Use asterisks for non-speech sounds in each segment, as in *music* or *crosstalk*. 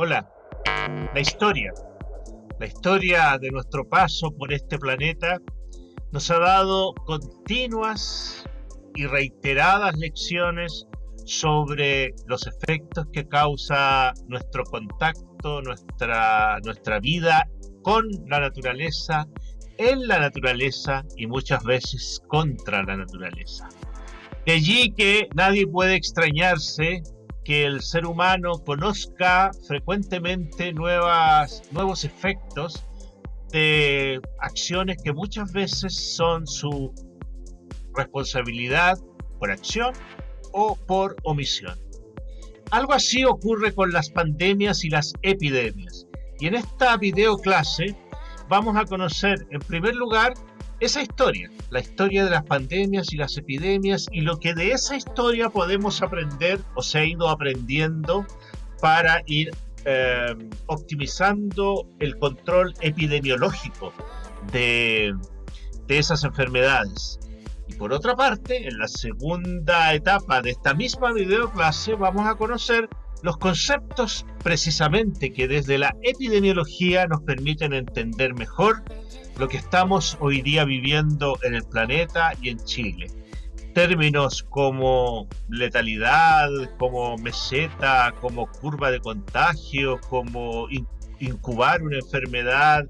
Hola, la historia, la historia de nuestro paso por este planeta nos ha dado continuas y reiteradas lecciones sobre los efectos que causa nuestro contacto, nuestra, nuestra vida con la naturaleza, en la naturaleza y muchas veces contra la naturaleza. De allí que nadie puede extrañarse que el ser humano conozca frecuentemente nuevas, nuevos efectos de acciones que muchas veces son su responsabilidad por acción o por omisión. Algo así ocurre con las pandemias y las epidemias. Y en esta video clase vamos a conocer en primer lugar esa historia, la historia de las pandemias y las epidemias y lo que de esa historia podemos aprender o se ha ido aprendiendo para ir eh, optimizando el control epidemiológico de, de esas enfermedades. Y por otra parte, en la segunda etapa de esta misma videoclase vamos a conocer los conceptos precisamente que desde la epidemiología nos permiten entender mejor lo que estamos hoy día viviendo en el planeta y en Chile. Términos como letalidad, como meseta, como curva de contagio, como incubar una enfermedad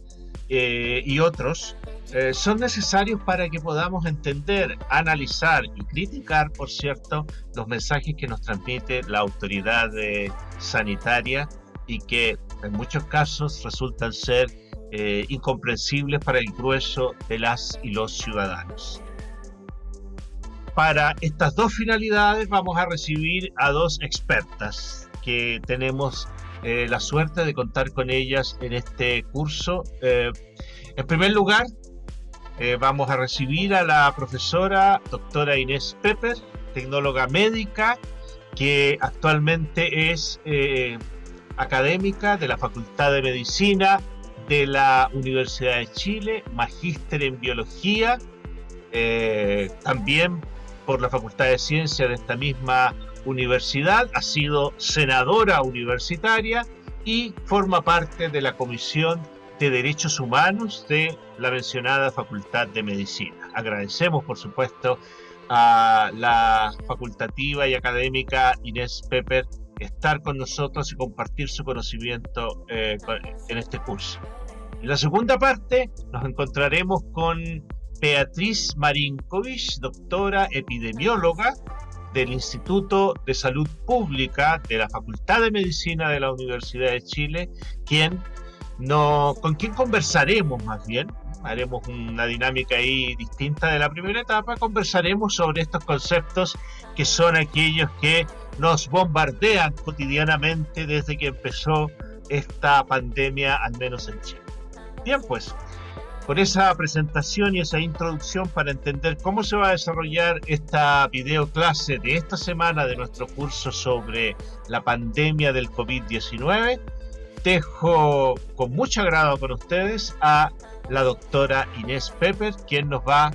eh, y otros, eh, son necesarios para que podamos entender, analizar y criticar, por cierto, los mensajes que nos transmite la autoridad eh, sanitaria y que en muchos casos resultan ser eh, incomprensibles para el grueso de las y los ciudadanos. Para estas dos finalidades vamos a recibir a dos expertas que tenemos eh, la suerte de contar con ellas en este curso. Eh, en primer lugar, vamos a recibir a la profesora doctora Inés Pepper, tecnóloga médica, que actualmente es académica de la Facultad de Medicina de la Universidad de Chile, magíster en biología, eh, también por la Facultad de Ciencias de esta misma universidad, ha sido senadora universitaria y forma parte de la Comisión de Derechos Humanos de la mencionada Facultad de Medicina. Agradecemos, por supuesto, a la facultativa y académica Inés Pepper estar con nosotros y compartir su conocimiento eh, en este curso. En la segunda parte nos encontraremos con Beatriz Marinkovic, doctora epidemióloga del Instituto de Salud Pública de la Facultad de Medicina de la Universidad de Chile, quien no, con quien conversaremos más bien, haremos una dinámica ahí distinta de la primera etapa, conversaremos sobre estos conceptos que son aquellos que nos bombardean cotidianamente desde que empezó esta pandemia, al menos en Chile. Bien, pues, con esa presentación y esa introducción para entender cómo se va a desarrollar esta video clase de esta semana de nuestro curso sobre la pandemia del COVID-19, dejo con mucho agrado con ustedes a la doctora Inés Pepper, quien nos va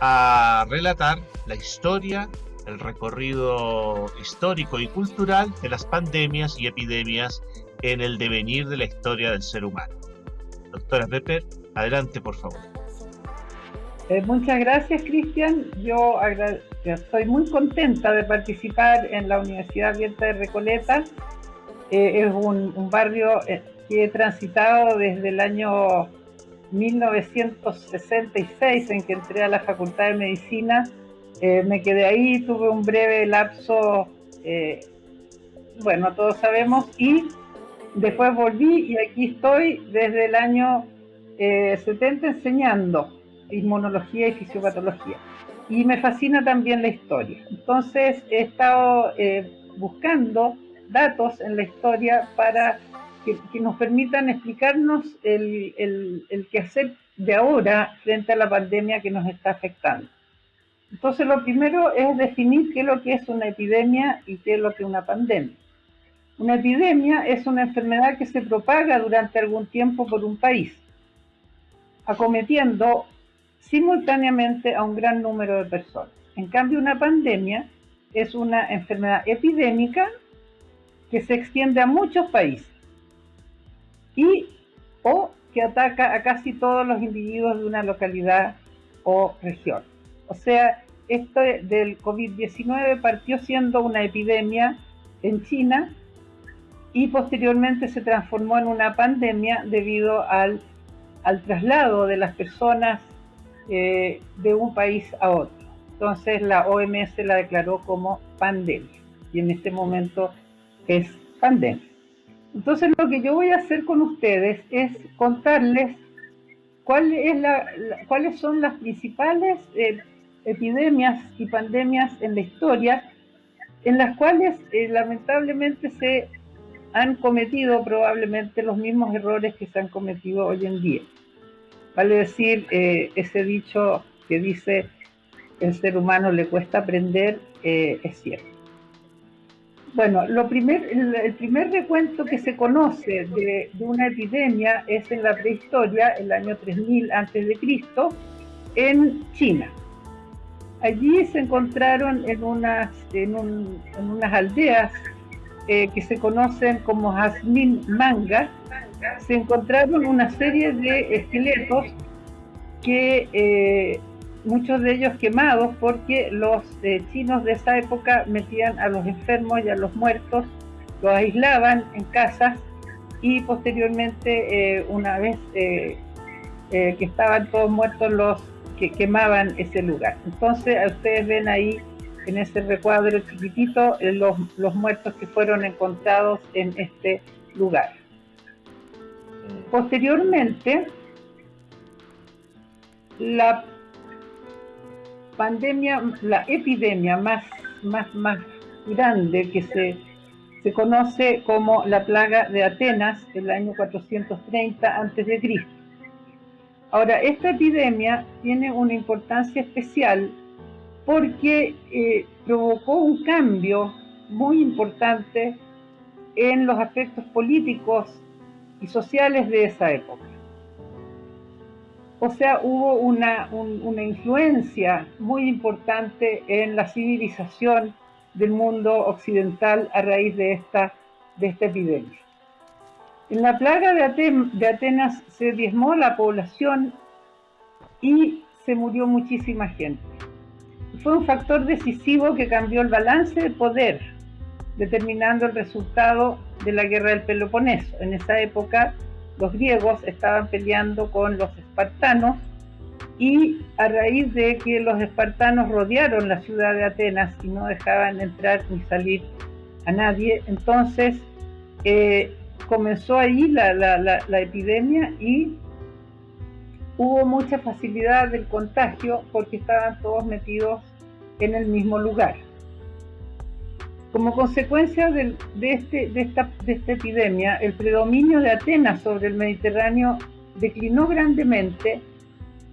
a relatar la historia el recorrido histórico y cultural de las pandemias y epidemias en el devenir de la historia del ser humano. Doctora Pepper, adelante por favor. Eh, muchas gracias Cristian, yo estoy muy contenta de participar en la Universidad Abierta de Recoleta. Eh, es un, un barrio eh, que he transitado desde el año 1966 en que entré a la Facultad de Medicina eh, me quedé ahí, tuve un breve lapso, eh, bueno, todos sabemos, y después volví y aquí estoy desde el año 70 eh, enseñando inmunología y fisiopatología. Y me fascina también la historia. Entonces he estado buscando datos en la historia para que, nos permitan explicarnos el, el, el quehacer de ahora frente a la pandemia que nos está afectando. Entonces, lo primero es definir qué es lo que es una epidemia y qué es lo que es una pandemia. Una epidemia es una enfermedad que se propaga durante algún tiempo por un país, acometiendo simultáneamente a un gran número de personas. En cambio, una pandemia es una enfermedad epidémica que se extiende a muchos países. y o que ataca a casi todos los individuos de una localidad o región. O sea, esto del COVID-19 partió siendo una epidemia en China y posteriormente se transformó en una pandemia debido al, traslado de las personas eh, de un país a otro. Entonces la OMS la declaró como pandemia y en este momento es pandemia. Entonces lo que yo voy a hacer con ustedes es contarles cuáles son las principales eh, epidemias y pandemias en la historia en las cuales eh, lamentablemente se han cometido probablemente los mismos errores que se han cometido hoy en día. Vale decir, eh, ese dicho que dice el ser humano le cuesta aprender es cierto. Bueno, lo primer, el, primer recuento que se conoce de, una epidemia es en la prehistoria, el año 3000 a.C., en China. Allí se encontraron en unas, en, unas aldeas eh, que se conocen como Jazmín Manga, se encontraron una serie de esqueletos que eh, muchos de ellos quemados porque los eh, chinos de esa época metían a los enfermos y a los muertos, los aislaban en casas y posteriormente una vez que estaban todos muertos los que quemaban ese lugar. Entonces ustedes ven ahí en ese recuadro chiquitito eh, los, los muertos que fueron encontrados en este lugar. Posteriormente, la pandemia, la epidemia más, más, más grande que se, se conoce como la plaga de Atenas, el año 430 a.C. Ahora, esta epidemia tiene una importancia especial porque eh, provocó un cambio muy importante en los aspectos políticos y sociales de esa época. O sea, hubo una, una influencia muy importante en la civilización del mundo occidental a raíz de esta, de esta epidemia. En la plaga de, de Atenas se diezmó la población y se murió muchísima gente fue un factor decisivo que cambió el balance de poder, determinando el resultado de la guerra del Peloponeso. En esa época los griegos estaban peleando con los espartanos y a raíz de que los espartanos rodearon la ciudad de Atenas y no dejaban entrar ni salir a nadie, entonces eh, comenzó ahí la, la epidemia y hubo mucha facilidad del contagio porque estaban todos metidos en el mismo lugar. Como consecuencia de, este, de esta epidemia, el predominio de Atenas sobre el Mediterráneo declinó grandemente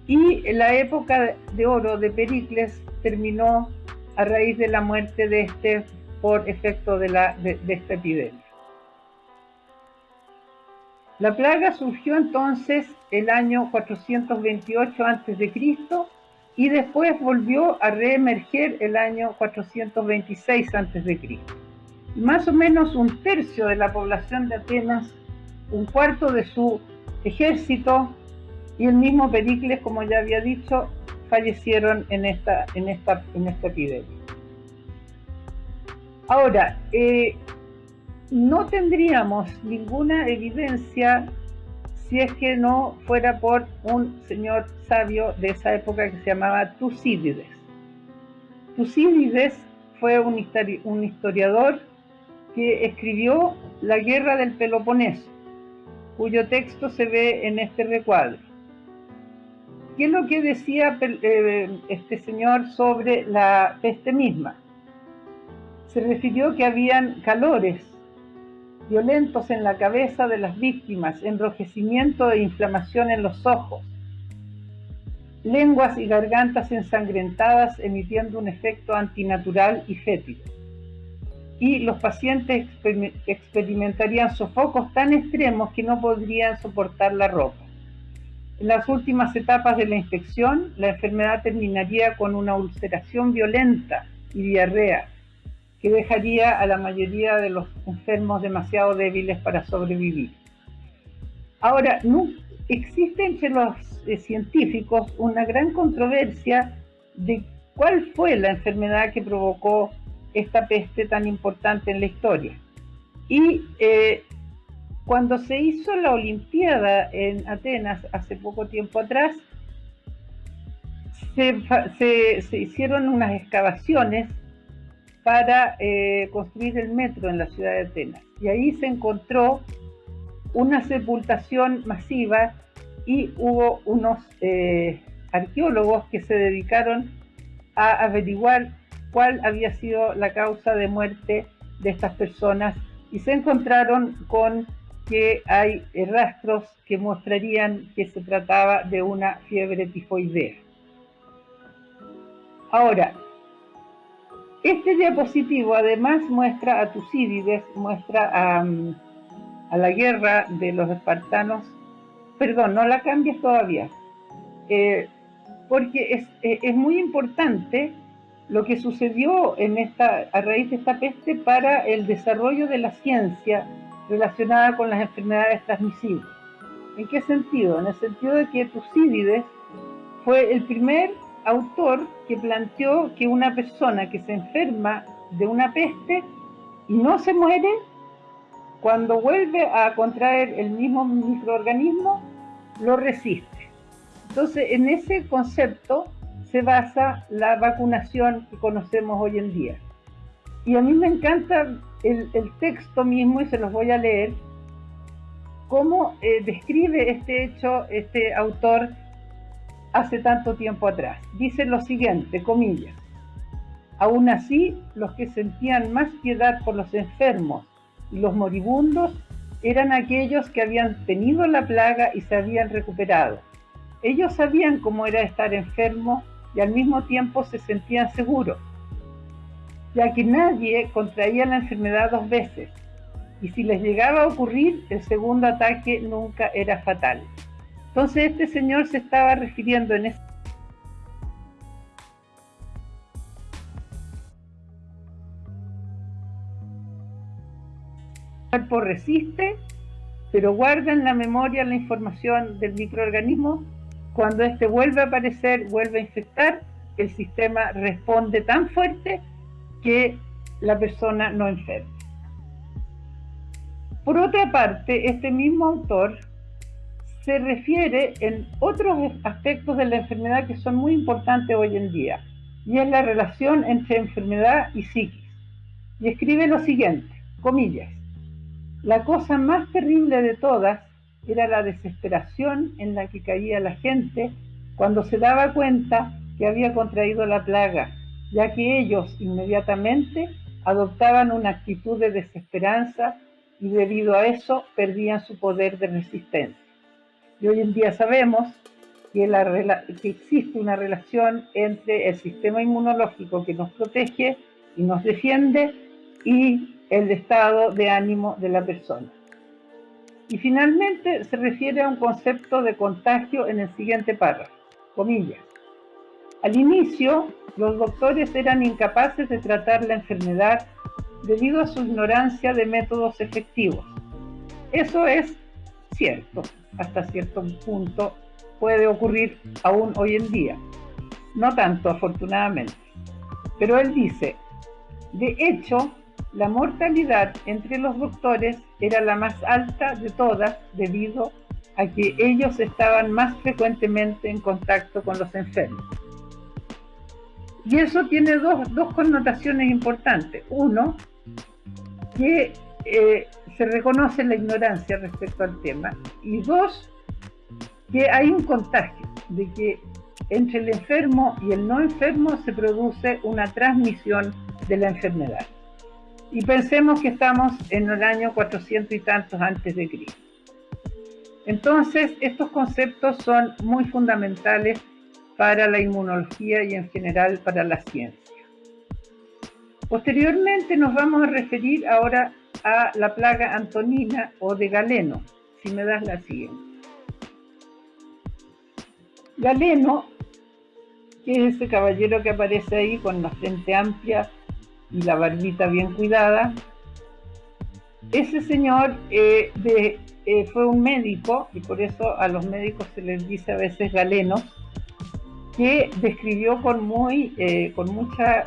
y la época de oro de Pericles terminó a raíz de la muerte de este por efecto de, la, de, esta epidemia. La plaga surgió entonces el año 428 a.C y después volvió a reemerger el año 426 a.C. Más o menos un tercio de la población de Atenas, un cuarto de su ejército y el mismo Pericles, como ya había dicho, fallecieron en esta, en esta, en esta epidemia. Ahora, eh, no tendríamos ninguna evidencia si es que no fuera por un señor sabio de esa época que se llamaba Tucídides. Tucídides fue un, historiador que escribió La guerra del Peloponeso, cuyo texto se ve en este recuadro. ¿Qué es lo que decía eh, este señor sobre la peste misma? Se refirió que habían calores violentos en la cabeza de las víctimas, enrojecimiento e inflamación en los ojos, lenguas y gargantas ensangrentadas emitiendo un efecto antinatural y fétido. Y los pacientes experimentarían sofocos tan extremos que no podrían soportar la ropa. En las últimas etapas de la infección, la enfermedad terminaría con una ulceración violenta y diarrea, que dejaría a la mayoría de los enfermos demasiado débiles para sobrevivir. Ahora, no, existe entre los eh, científicos una gran controversia de cuál fue la enfermedad que provocó esta peste tan importante en la historia. Y eh, cuando se hizo la Olimpiada en Atenas hace poco tiempo atrás, se, hicieron unas excavaciones para eh, construir el metro en la ciudad de Atenas. Y ahí se encontró una sepultación masiva y hubo unos eh, arqueólogos que se dedicaron a averiguar cuál había sido la causa de muerte de estas personas y se encontraron con que hay rastros que mostrarían que se trataba de una fiebre tifoidea. Ahora, este diapositivo además muestra a Tucídides, muestra a, a la guerra de los espartanos. Perdón, no la cambies todavía, eh, porque es, eh, es, muy importante lo que sucedió en esta, a raíz de esta peste para el desarrollo de la ciencia relacionada con las enfermedades transmisibles. ¿En qué sentido? En el sentido de que Tucídides fue el primer autor que planteó que una persona que se enferma de una peste y no se muere, cuando vuelve a contraer el mismo microorganismo, lo resiste. Entonces, en ese concepto se basa la vacunación que conocemos hoy en día. Y a mí me encanta el, texto mismo, y se los voy a leer, cómo eh, describe este hecho este autor hace tanto tiempo atrás. Dice lo siguiente, comillas. Aún así, los que sentían más piedad por los enfermos y los moribundos eran aquellos que habían tenido la plaga y se habían recuperado. Ellos sabían cómo era estar enfermo y al mismo tiempo se sentían seguros, ya que nadie contraía la enfermedad dos veces, y si les llegaba a ocurrir, el segundo ataque nunca era fatal. Entonces este señor se estaba refiriendo en ese el cuerpo resiste, pero guarda en la memoria la información del microorganismo. Cuando éste vuelve a aparecer, vuelve a infectar, el sistema responde tan fuerte que la persona no enferma. Por otra parte, este mismo autor se refiere en otros aspectos de la enfermedad que son muy importantes hoy en día, y es la relación entre enfermedad y psiquis. Y escribe lo siguiente, comillas, la cosa más terrible de todas era la desesperación en la que caía la gente cuando se daba cuenta que había contraído la plaga, ya que ellos inmediatamente adoptaban una actitud de desesperanza y debido a eso perdían su poder de resistencia. Y hoy en día sabemos que, existe una relación entre el sistema inmunológico que nos protege y nos defiende y el estado de ánimo de la persona. Y finalmente se refiere a un concepto de contagio en el siguiente párrafo, comillas. Al inicio, los doctores eran incapaces de tratar la enfermedad debido a su ignorancia de métodos efectivos. Eso es cierto, hasta cierto punto puede ocurrir aún hoy en día. No tanto, afortunadamente. Pero él dice, de hecho, la mortalidad entre los doctores era la más alta de todas debido a que ellos estaban más frecuentemente en contacto con los enfermos. Y eso tiene dos, dos connotaciones importantes. Uno, que eh, se reconoce la ignorancia respecto al tema. Y dos, que hay un contagio, de que entre el enfermo y el no enfermo se produce una transmisión de la enfermedad. Y pensemos que estamos en el año 400 y tantos antes de Cristo. Entonces, estos conceptos son muy fundamentales para la inmunología y en general para la ciencia. Posteriormente nos vamos a referir ahora a la plaga antonina o de Galeno, si me das la siguiente. Galeno, que es ese caballero que aparece ahí con la frente amplia y la barbita bien cuidada, ese señor eh, eh, fue un médico, y por eso a los médicos se les dice a veces galenos, que describió con, muy, eh, con, mucha,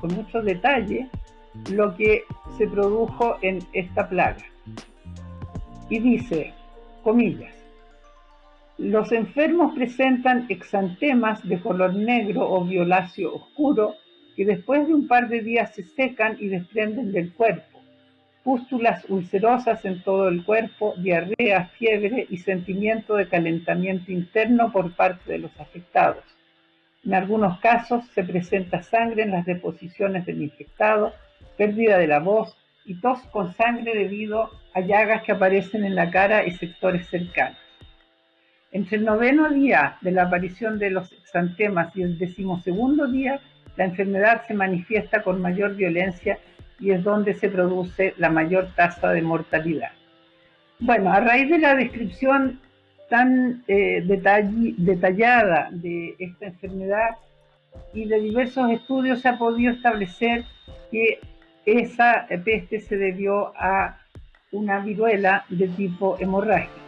con mucho detalle lo que se produjo en esta plaga. Y dice, comillas, los enfermos presentan exantemas de color negro o violáceo oscuro que después de un par de días se secan y desprenden del cuerpo. Pústulas ulcerosas en todo el cuerpo, diarrea, fiebre y sentimiento de calentamiento interno por parte de los afectados. En algunos casos se presenta sangre en las deposiciones del infectado, pérdida de la voz y tos con sangre debido a llagas que aparecen en la cara y sectores cercanos. Entre el noveno día de la aparición de los exantemas y el decimosegundo día, la enfermedad se manifiesta con mayor violencia y es donde se produce la mayor tasa de mortalidad. Bueno, a raíz de la descripción tan eh, detallada de esta enfermedad y de diversos estudios se ha podido establecer que esa peste se debió a una viruela de tipo hemorrágico.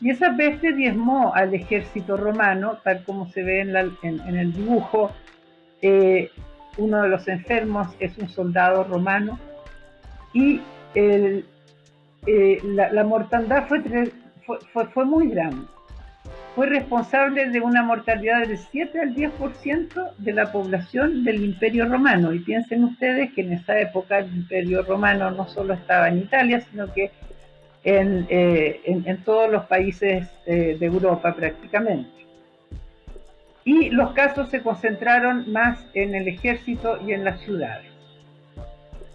Y esa peste diezmó al ejército romano, tal como se ve en, el dibujo. Eh, uno de los enfermos es un soldado romano y eh, la, mortandad fue, muy grande. Fue responsable de una mortalidad del 7 al 10% de la población del Imperio Romano. Y piensen ustedes que en esa época el Imperio Romano no solo estaba en Italia, sino que en, eh, todos los países eh, de Europa prácticamente. Y los casos se concentraron más en el ejército y en las ciudades.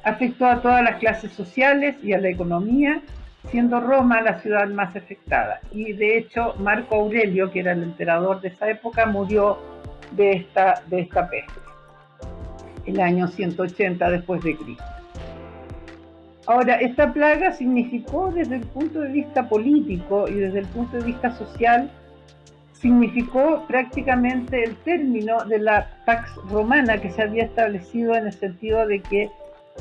Afectó a todas las clases sociales y a la economía siendo Roma la ciudad más afectada. Y de hecho, Marco Aurelio, que era el emperador de esa época, murió de esta, de esta peste, el año 180 después de Cristo. Ahora, esta plaga significó desde el punto de vista político y desde el punto de vista social, significó prácticamente el término de la Pax Romana que se había establecido en el sentido de que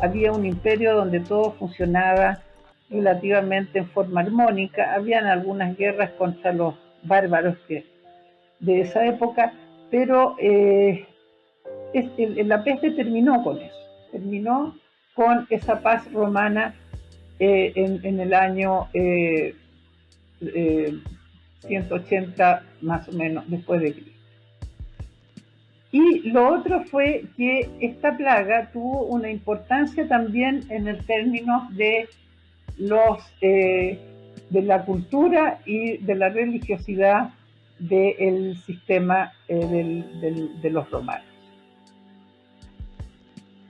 había un imperio donde todo funcionaba relativamente en forma armónica. Habían algunas guerras contra los bárbaros que, de esa época, pero eh, la peste terminó con eso, terminó con esa paz romana eh, en, el año 180 eh, más o menos después de Cristo. Y lo otro fue que esta plaga tuvo una importancia también en el término de los, eh, de la cultura y de la religiosidad del sistema eh, de los romanos.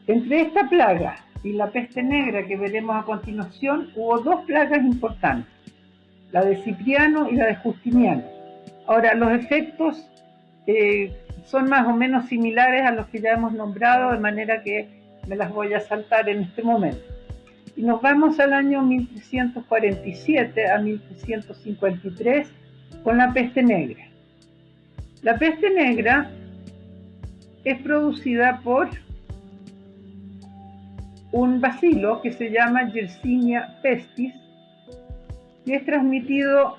Entre esta plaga y la peste negra que veremos a continuación, hubo dos plagas importantes, la de Cipriano y la de Justiniano. Ahora, los efectos eh, son más o menos similares a los que ya hemos nombrado, de manera que me las voy a saltar en este momento. Y nos vamos al año 1347 a 1353 con la peste negra. La peste negra es producida por un bacilo que se llama Yersinia pestis y es transmitido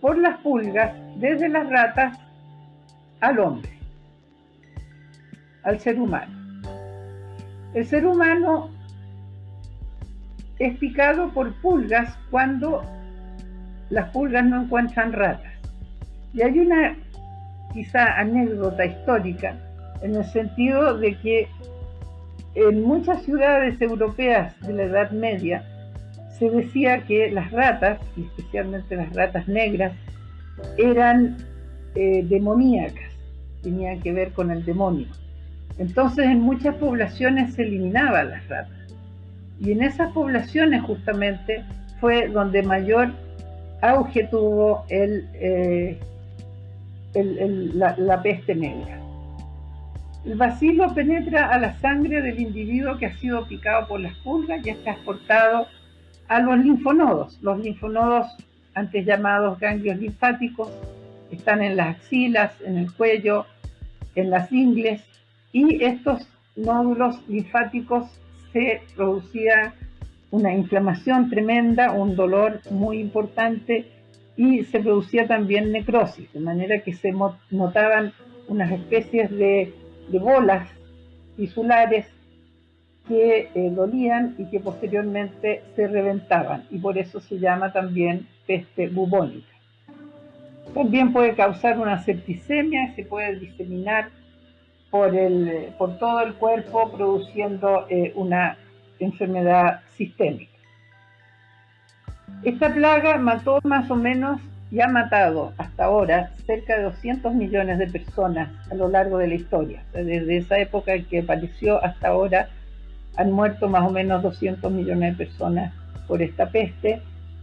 por las pulgas desde las ratas al hombre, al ser humano. El ser humano es picado por pulgas cuando las pulgas no encuentran ratas. Y hay una quizá anécdota histórica en el sentido de que en muchas ciudades europeas de la Edad Media se decía que las ratas, y especialmente las ratas negras, eran eh, demoníacas, tenían que ver con el demonio. Entonces en muchas poblaciones se eliminaban las ratas. Y en esas poblaciones justamente fue donde mayor auge tuvo el, eh, la, peste negra. El bacilo penetra a la sangre del individuo que ha sido picado por las pulgas y es transportado a los linfonodos. Los linfonodos, antes llamados ganglios linfáticos, están en las axilas, en el cuello, en las ingles, y estos nódulos linfáticos se producía una inflamación tremenda, un dolor muy importante y se producía también necrosis, de manera que se notaban unas especies de, bolas tisulares que eh, dolían y que posteriormente se reventaban y por eso se llama también peste bubónica. También puede causar una septicemia, se puede diseminar por, el, por todo el cuerpo produciendo eh, una enfermedad sistémica. Esta plaga mató más o menos y ha matado hasta ahora cerca de 200 millones de personas a lo largo de la historia. Desde esa época en que apareció hasta ahora han muerto más o menos 200 millones de personas por esta peste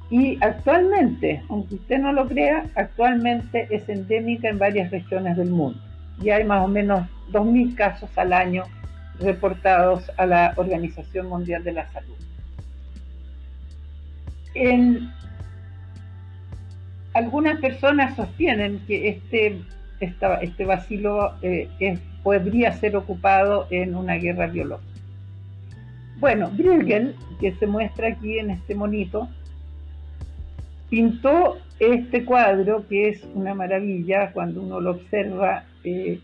y actualmente, aunque usted no lo crea, actualmente es endémica en varias regiones del mundo. Y hay más o menos 2.000 casos al año reportados a la Organización Mundial de la Salud. En, algunas personas sostienen que este, este vacilo eh, podría ser ocupado en una guerra biológica. Bueno, Bruegel, que se muestra aquí en este monito, pintó este cuadro que es una maravilla cuando uno lo observa eh,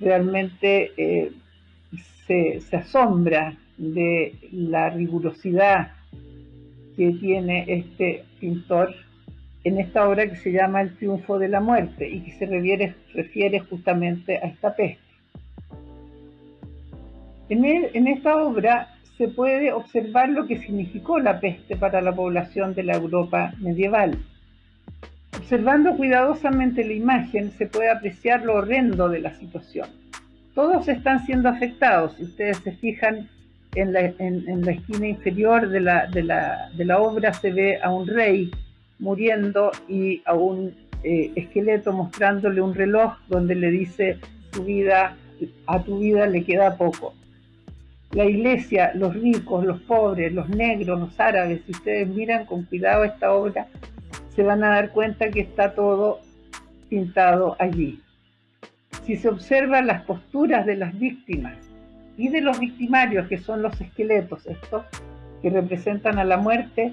realmente eh, se, asombra de la rigurosidad que tiene este pintor en esta obra que se llama El triunfo de la muerte y que se refiere, justamente a esta peste. En esta obra se puede observar lo que significó la peste para la población de la Europa medieval. Observando cuidadosamente la imagen se puede apreciar lo horrendo de la situación todos están siendo afectados. Si ustedes se fijan en la, esquina inferior de la, obra se ve a un rey muriendo y a un eh, esqueleto mostrándole un reloj donde le dice tu vida, a tu vida le queda poco. La iglesia, los ricos, los pobres, los negros, los árabes, si ustedes miran con cuidado esta obra, se van a dar cuenta que está todo pintado allí si se observan las posturas de las víctimas y de los victimarios, que son los esqueletos estos, que representan a la muerte,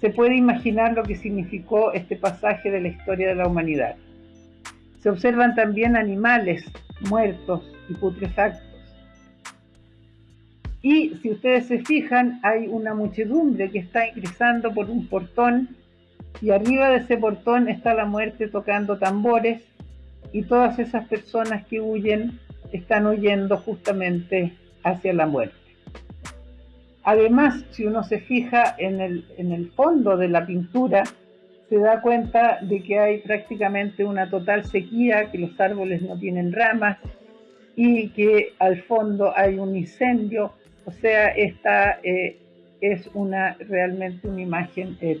se puede imaginar lo que significó este pasaje de la historia de la humanidad. Se observan también animales muertos y putrefactos. Y si ustedes se fijan, hay una muchedumbre que está ingresando por un portón y arriba de ese portón está la muerte tocando tambores y todas esas personas que huyen están huyendo justamente hacia la muerte. Además, si uno se fija en el, fondo de la pintura, se da cuenta de que hay prácticamente una total sequía, que los árboles no tienen ramas y que al fondo hay un incendio. O sea, esta eh, es una, realmente una imagen eh,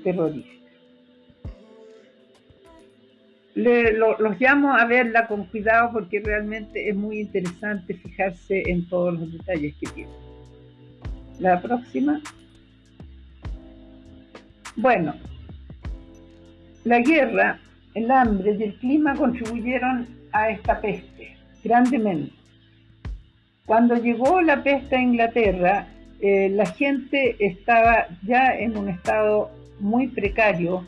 terrorífica los llamo a verla con cuidado porque realmente es muy interesante fijarse en todos los detalles que tiene. La próxima. Bueno, la guerra, el hambre y el clima contribuyeron a esta peste grandemente. Cuando llegó la peste a Inglaterra, eh, la gente estaba ya en un estado muy precario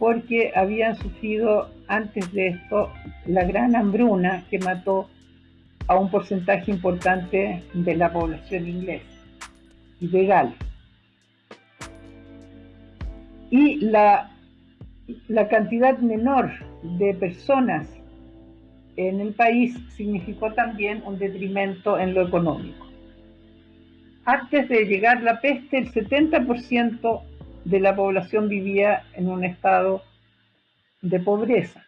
porque habían sufrido antes de esto la gran hambruna que mató a un porcentaje importante de la población inglesa y de Gales. Y la, la cantidad menor de personas en el país significó también un detrimento en lo económico. Antes de llegar la peste, el 70% de la población vivía en un estado de pobreza.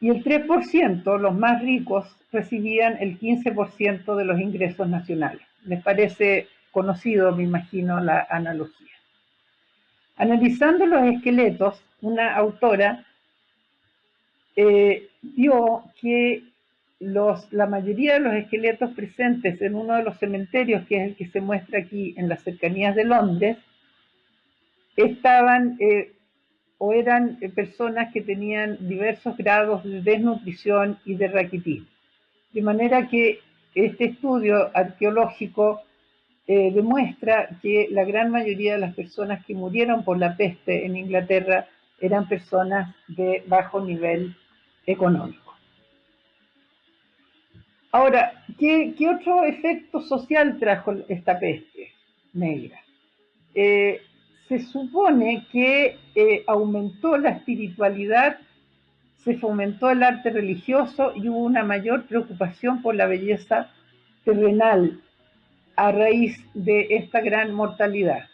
Y el 3%, los más ricos, recibían el 15% de los ingresos nacionales. Les parece conocido, me imagino, la analogía. Analizando los esqueletos, una autora eh, vio que los, la mayoría de los esqueletos presentes en uno de los cementerios, que es el que se muestra aquí en las cercanías de Londres, estaban eh, o eran eh, personas que tenían diversos grados de desnutrición y de raquitismo. De manera que este estudio arqueológico eh, demuestra que la gran mayoría de las personas que murieron por la peste en Inglaterra eran personas de bajo nivel económico. Ahora, ¿qué, otro efecto social trajo esta peste negra? Se supone que eh, aumentó la espiritualidad, se fomentó el arte religioso y hubo una mayor preocupación por la belleza terrenal a raíz de esta gran mortalidad.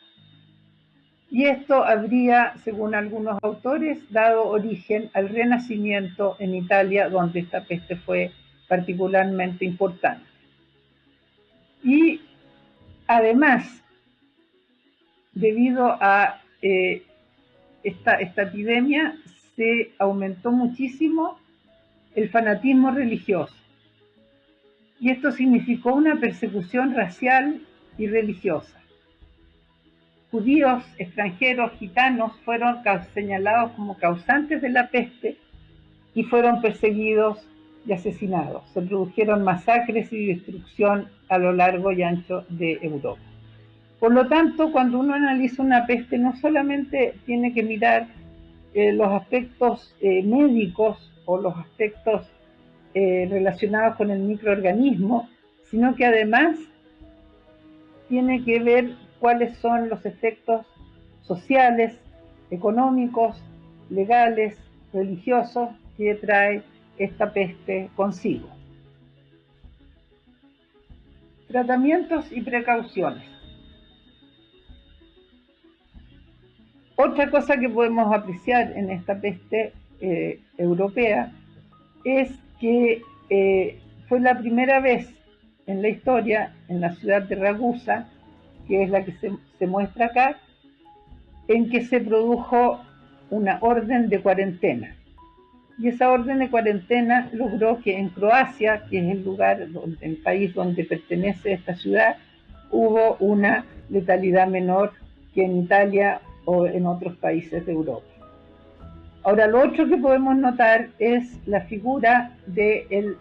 Y esto habría, según algunos autores, dado origen al renacimiento en Italia, donde esta peste fue particularmente importante. Y además, debido a eh, esta, esta epidemia, se aumentó muchísimo el fanatismo religioso. Y esto significó una persecución racial y religiosa. Judíos, extranjeros, gitanos fueron señalados como causantes de la peste y fueron perseguidos y asesinados. Se produjeron masacres y destrucción a lo largo y ancho de Europa. Por lo tanto, cuando uno analiza una peste, no solamente tiene que mirar eh, los aspectos eh, médicos o los aspectos eh, relacionados con el microorganismo, sino que además tiene que ver cuáles son los efectos sociales, económicos, legales, religiosos que trae esta peste consigo. Tratamientos y precauciones. Otra cosa que podemos apreciar en esta peste eh, europea es que eh, fue la primera vez en la historia, en la ciudad de Ragusa, que es la que se, muestra acá, en que se produjo una orden de cuarentena. Y esa orden de cuarentena logró que en Croacia, que es el lugar, el país donde pertenece esta ciudad, hubo una letalidad menor que en Italia o en otros países de Europa. Ahora, lo otro que podemos notar es la figura del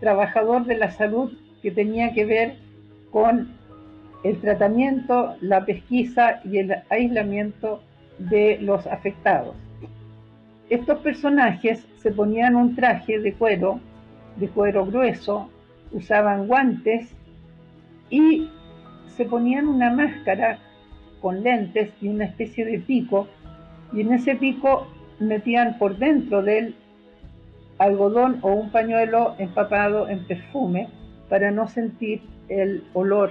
trabajador de la salud que tenía que ver con el tratamiento, la pesquisa y el aislamiento de los afectados. Estos personajes se ponían un traje de cuero, de cuero grueso, usaban guantes y se ponían una máscara con lentes y una especie de pico, y en ese pico metían por dentro del algodón o un pañuelo empapado en perfume para no sentir el olor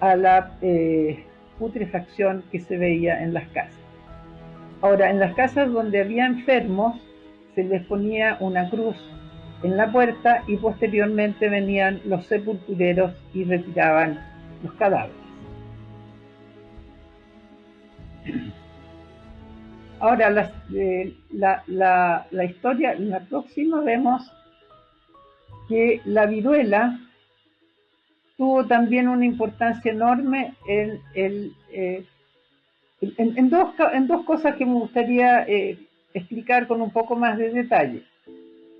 a la eh, putrefacción que se veía en las casas. Ahora, en las casas donde había enfermos, se les ponía una cruz en la puerta y posteriormente venían los sepultureros y retiraban los cadáveres. Ahora, eh, la, la, historia, en la próxima vemos que la viruela tuvo también una importancia enorme en, eh, en, dos, en dos, cosas que me gustaría eh, explicar con un poco más de detalle.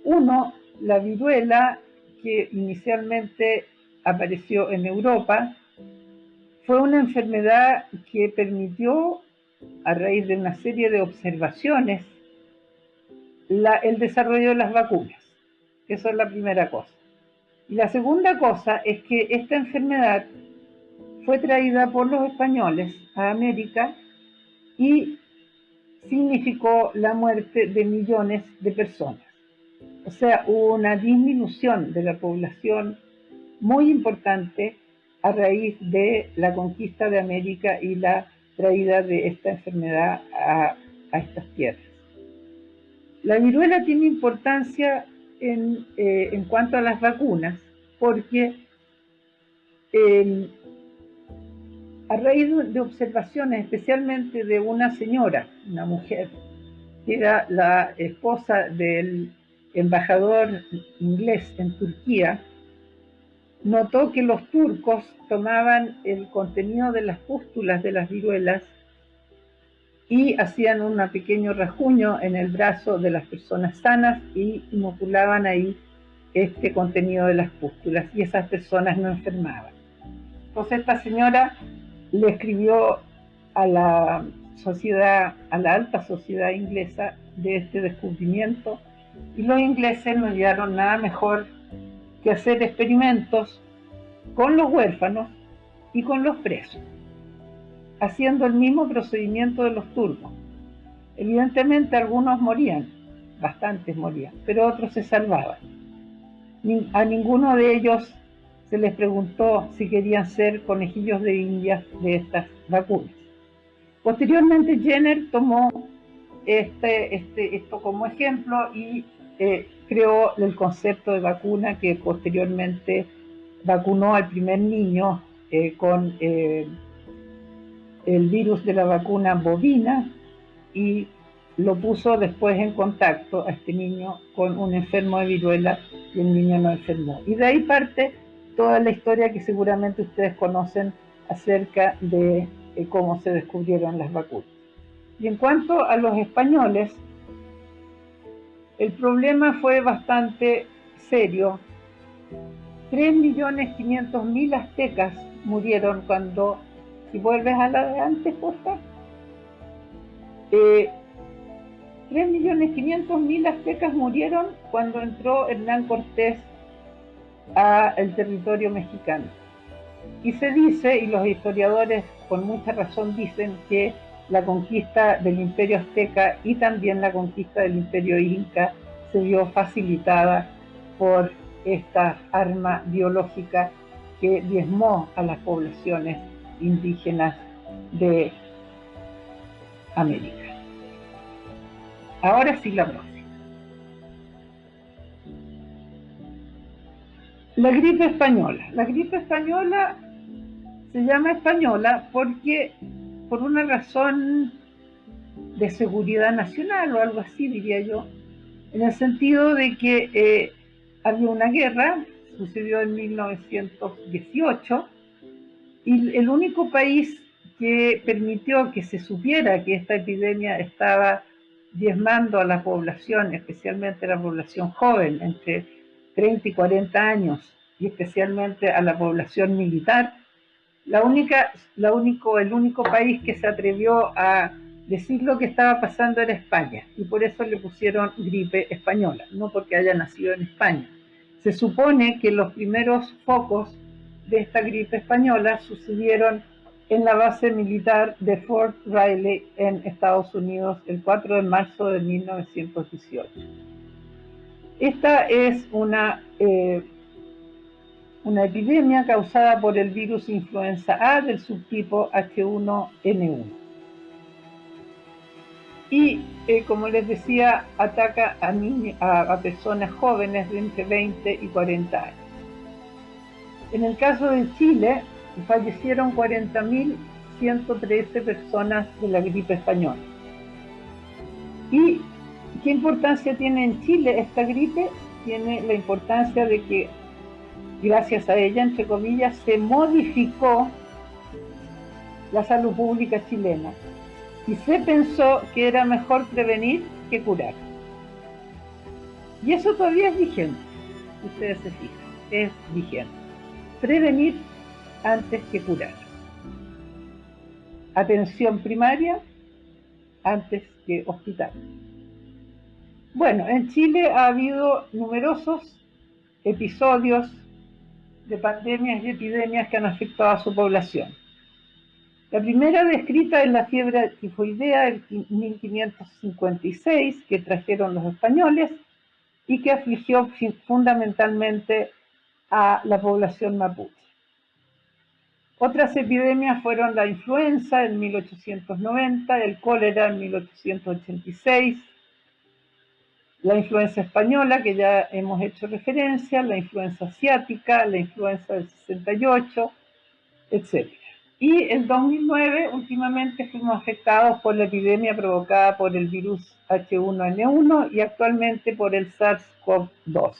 Uno, la viruela que inicialmente apareció en Europa, fue una enfermedad que permitió a raíz de una serie de observaciones, el desarrollo de las vacunas. Esa es la primera cosa. Y la segunda cosa es que esta enfermedad fue traída por los españoles a América y significó la muerte de millones de personas. O sea, hubo una disminución de la población muy importante a raíz de la conquista de América y la traída de esta enfermedad a, estas tierras. La viruela tiene importancia en, eh, cuanto a las vacunas, porque em, a raíz de observaciones, especialmente de una señora, una mujer, que era la esposa del embajador inglés en Turquía, notó que los turcos tomaban el contenido de las pústulas de las viruelas y hacían un pequeño rajuño en el brazo de las personas sanas y inoculaban ahí este contenido de las pústulas y esas personas no enfermaban. Entonces esta señora le escribió a la sociedad, a la alta sociedad inglesa de este descubrimiento y los ingleses no hallaron nada mejor que hacer experimentos con los huérfanos y con los presos, haciendo el mismo procedimiento de los turcos. Evidentemente algunos morían, bastantes morían, pero otros se salvaban. A ninguno de ellos se les preguntó si querían ser conejillos de indias de estas vacunas. Posteriormente Jenner tomó este, este, esto como ejemplo y eh, creó el concepto de vacuna que posteriormente vacunó al primer niño eh, con eh, el virus de la vacuna bovina y lo puso después en contacto a este niño con un enfermo de viruela y el niño no enfermó. Y de ahí parte toda la historia que seguramente ustedes conocen acerca de eh, cómo se descubrieron las vacunas. Y en cuanto a los españoles, el problema fue bastante serio. 3.500.000 aztecas murieron cuando, si vuelves a la de antes, posta, eh, 3.500.000 aztecas murieron cuando entró Hernán Cortés al territorio mexicano. Y se dice, y los historiadores con mucha razón dicen, que la conquista del imperio azteca y también la conquista del imperio inca se vio facilitada por esta arma biológica que diezmó a las poblaciones indígenas de América. Ahora sí la próxima. La gripe española. La gripe española se llama española porque por una razón de seguridad nacional o algo así, diría yo, en el sentido de que eh, había una guerra, sucedió en 1918, y el único país que permitió que se supiera que esta epidemia estaba diezmando a la población, especialmente a la población joven, entre 30 y 40 años, y especialmente a la población militar, la única, el único país que se atrevió a decir lo que estaba pasando era España, y por eso le pusieron gripe española, no porque haya nacido en España. Se supone que los primeros focos de esta gripe española sucedieron en la base militar de Fort Riley en Estados Unidos el 4 de marzo de 1918. Esta es una, eh, una epidemia causada por el virus influenza A del subtipo H1N1. Y eh, como les decía, ataca a, a, personas jóvenes de entre 20 y 40 años. En el caso de Chile, fallecieron 40.113 personas de la gripe española. ¿Y qué importancia tiene en Chile esta gripe? Tiene la importancia de que gracias a ella, entre comillas, se modificó la salud pública chilena y se pensó que era mejor prevenir que curar. Y eso todavía es vigente, ustedes se fijan, es vigente. Prevenir antes que curar. Atención primaria antes que hospital. Bueno, en Chile ha habido numerosos episodios de pandemias y epidemias que han afectado a su población. La primera descrita es la fiebre tifoidea del 1556 que trajeron los españoles y que afligió fundamentalmente a la población mapuche. Otras epidemias fueron la influenza en 1890, el cólera en 1886, la influenza española, que ya hemos hecho referencia, la influenza asiática, la influenza del 68, etc. Y en 2009, últimamente, fuimos afectados por la epidemia provocada por el virus H1N1 y actualmente por el SARS-CoV-2,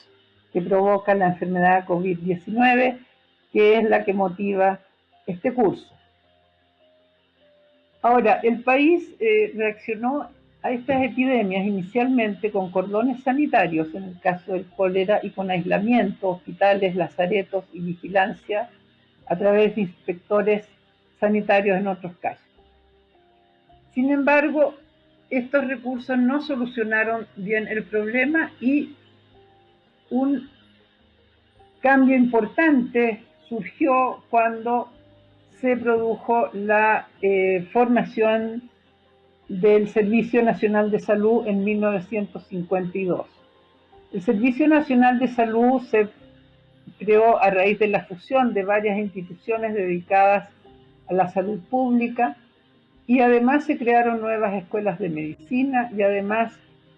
que provoca la enfermedad COVID-19, que es la que motiva este curso. Ahora, el país eh, reaccionó a estas epidemias inicialmente con cordones sanitarios, en el caso del cólera, y con aislamiento, hospitales, lazaretos y vigilancia a través de inspectores sanitarios en otros casos. Sin embargo, estos recursos no solucionaron bien el problema y un cambio importante surgió cuando se produjo la eh, formación del Servicio Nacional de Salud en 1952. El Servicio Nacional de Salud se creó a raíz de la fusión de varias instituciones dedicadas a la salud pública y además se crearon nuevas escuelas de medicina y además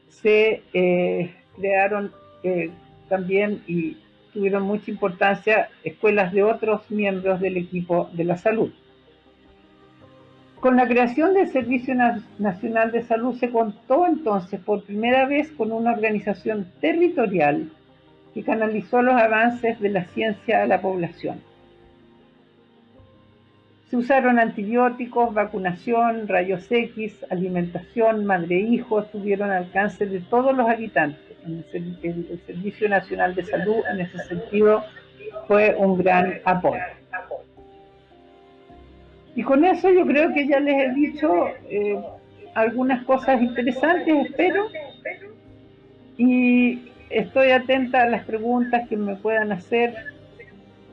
se eh, crearon eh, también y tuvieron mucha importancia escuelas de otros miembros del equipo de la salud. Con la creación del Servicio Nacional de Salud se contó entonces por primera vez con una organización territorial que canalizó los avances de la ciencia a la población. Se usaron antibióticos, vacunación, rayos X, alimentación, madre-hijo, estuvieron al alcance de todos los habitantes. El, el Servicio Nacional de Salud en ese sentido fue un gran apoyo. Y con eso yo creo que ya les he dicho eh, algunas cosas interesantes, espero. Y estoy atenta a las preguntas que me puedan hacer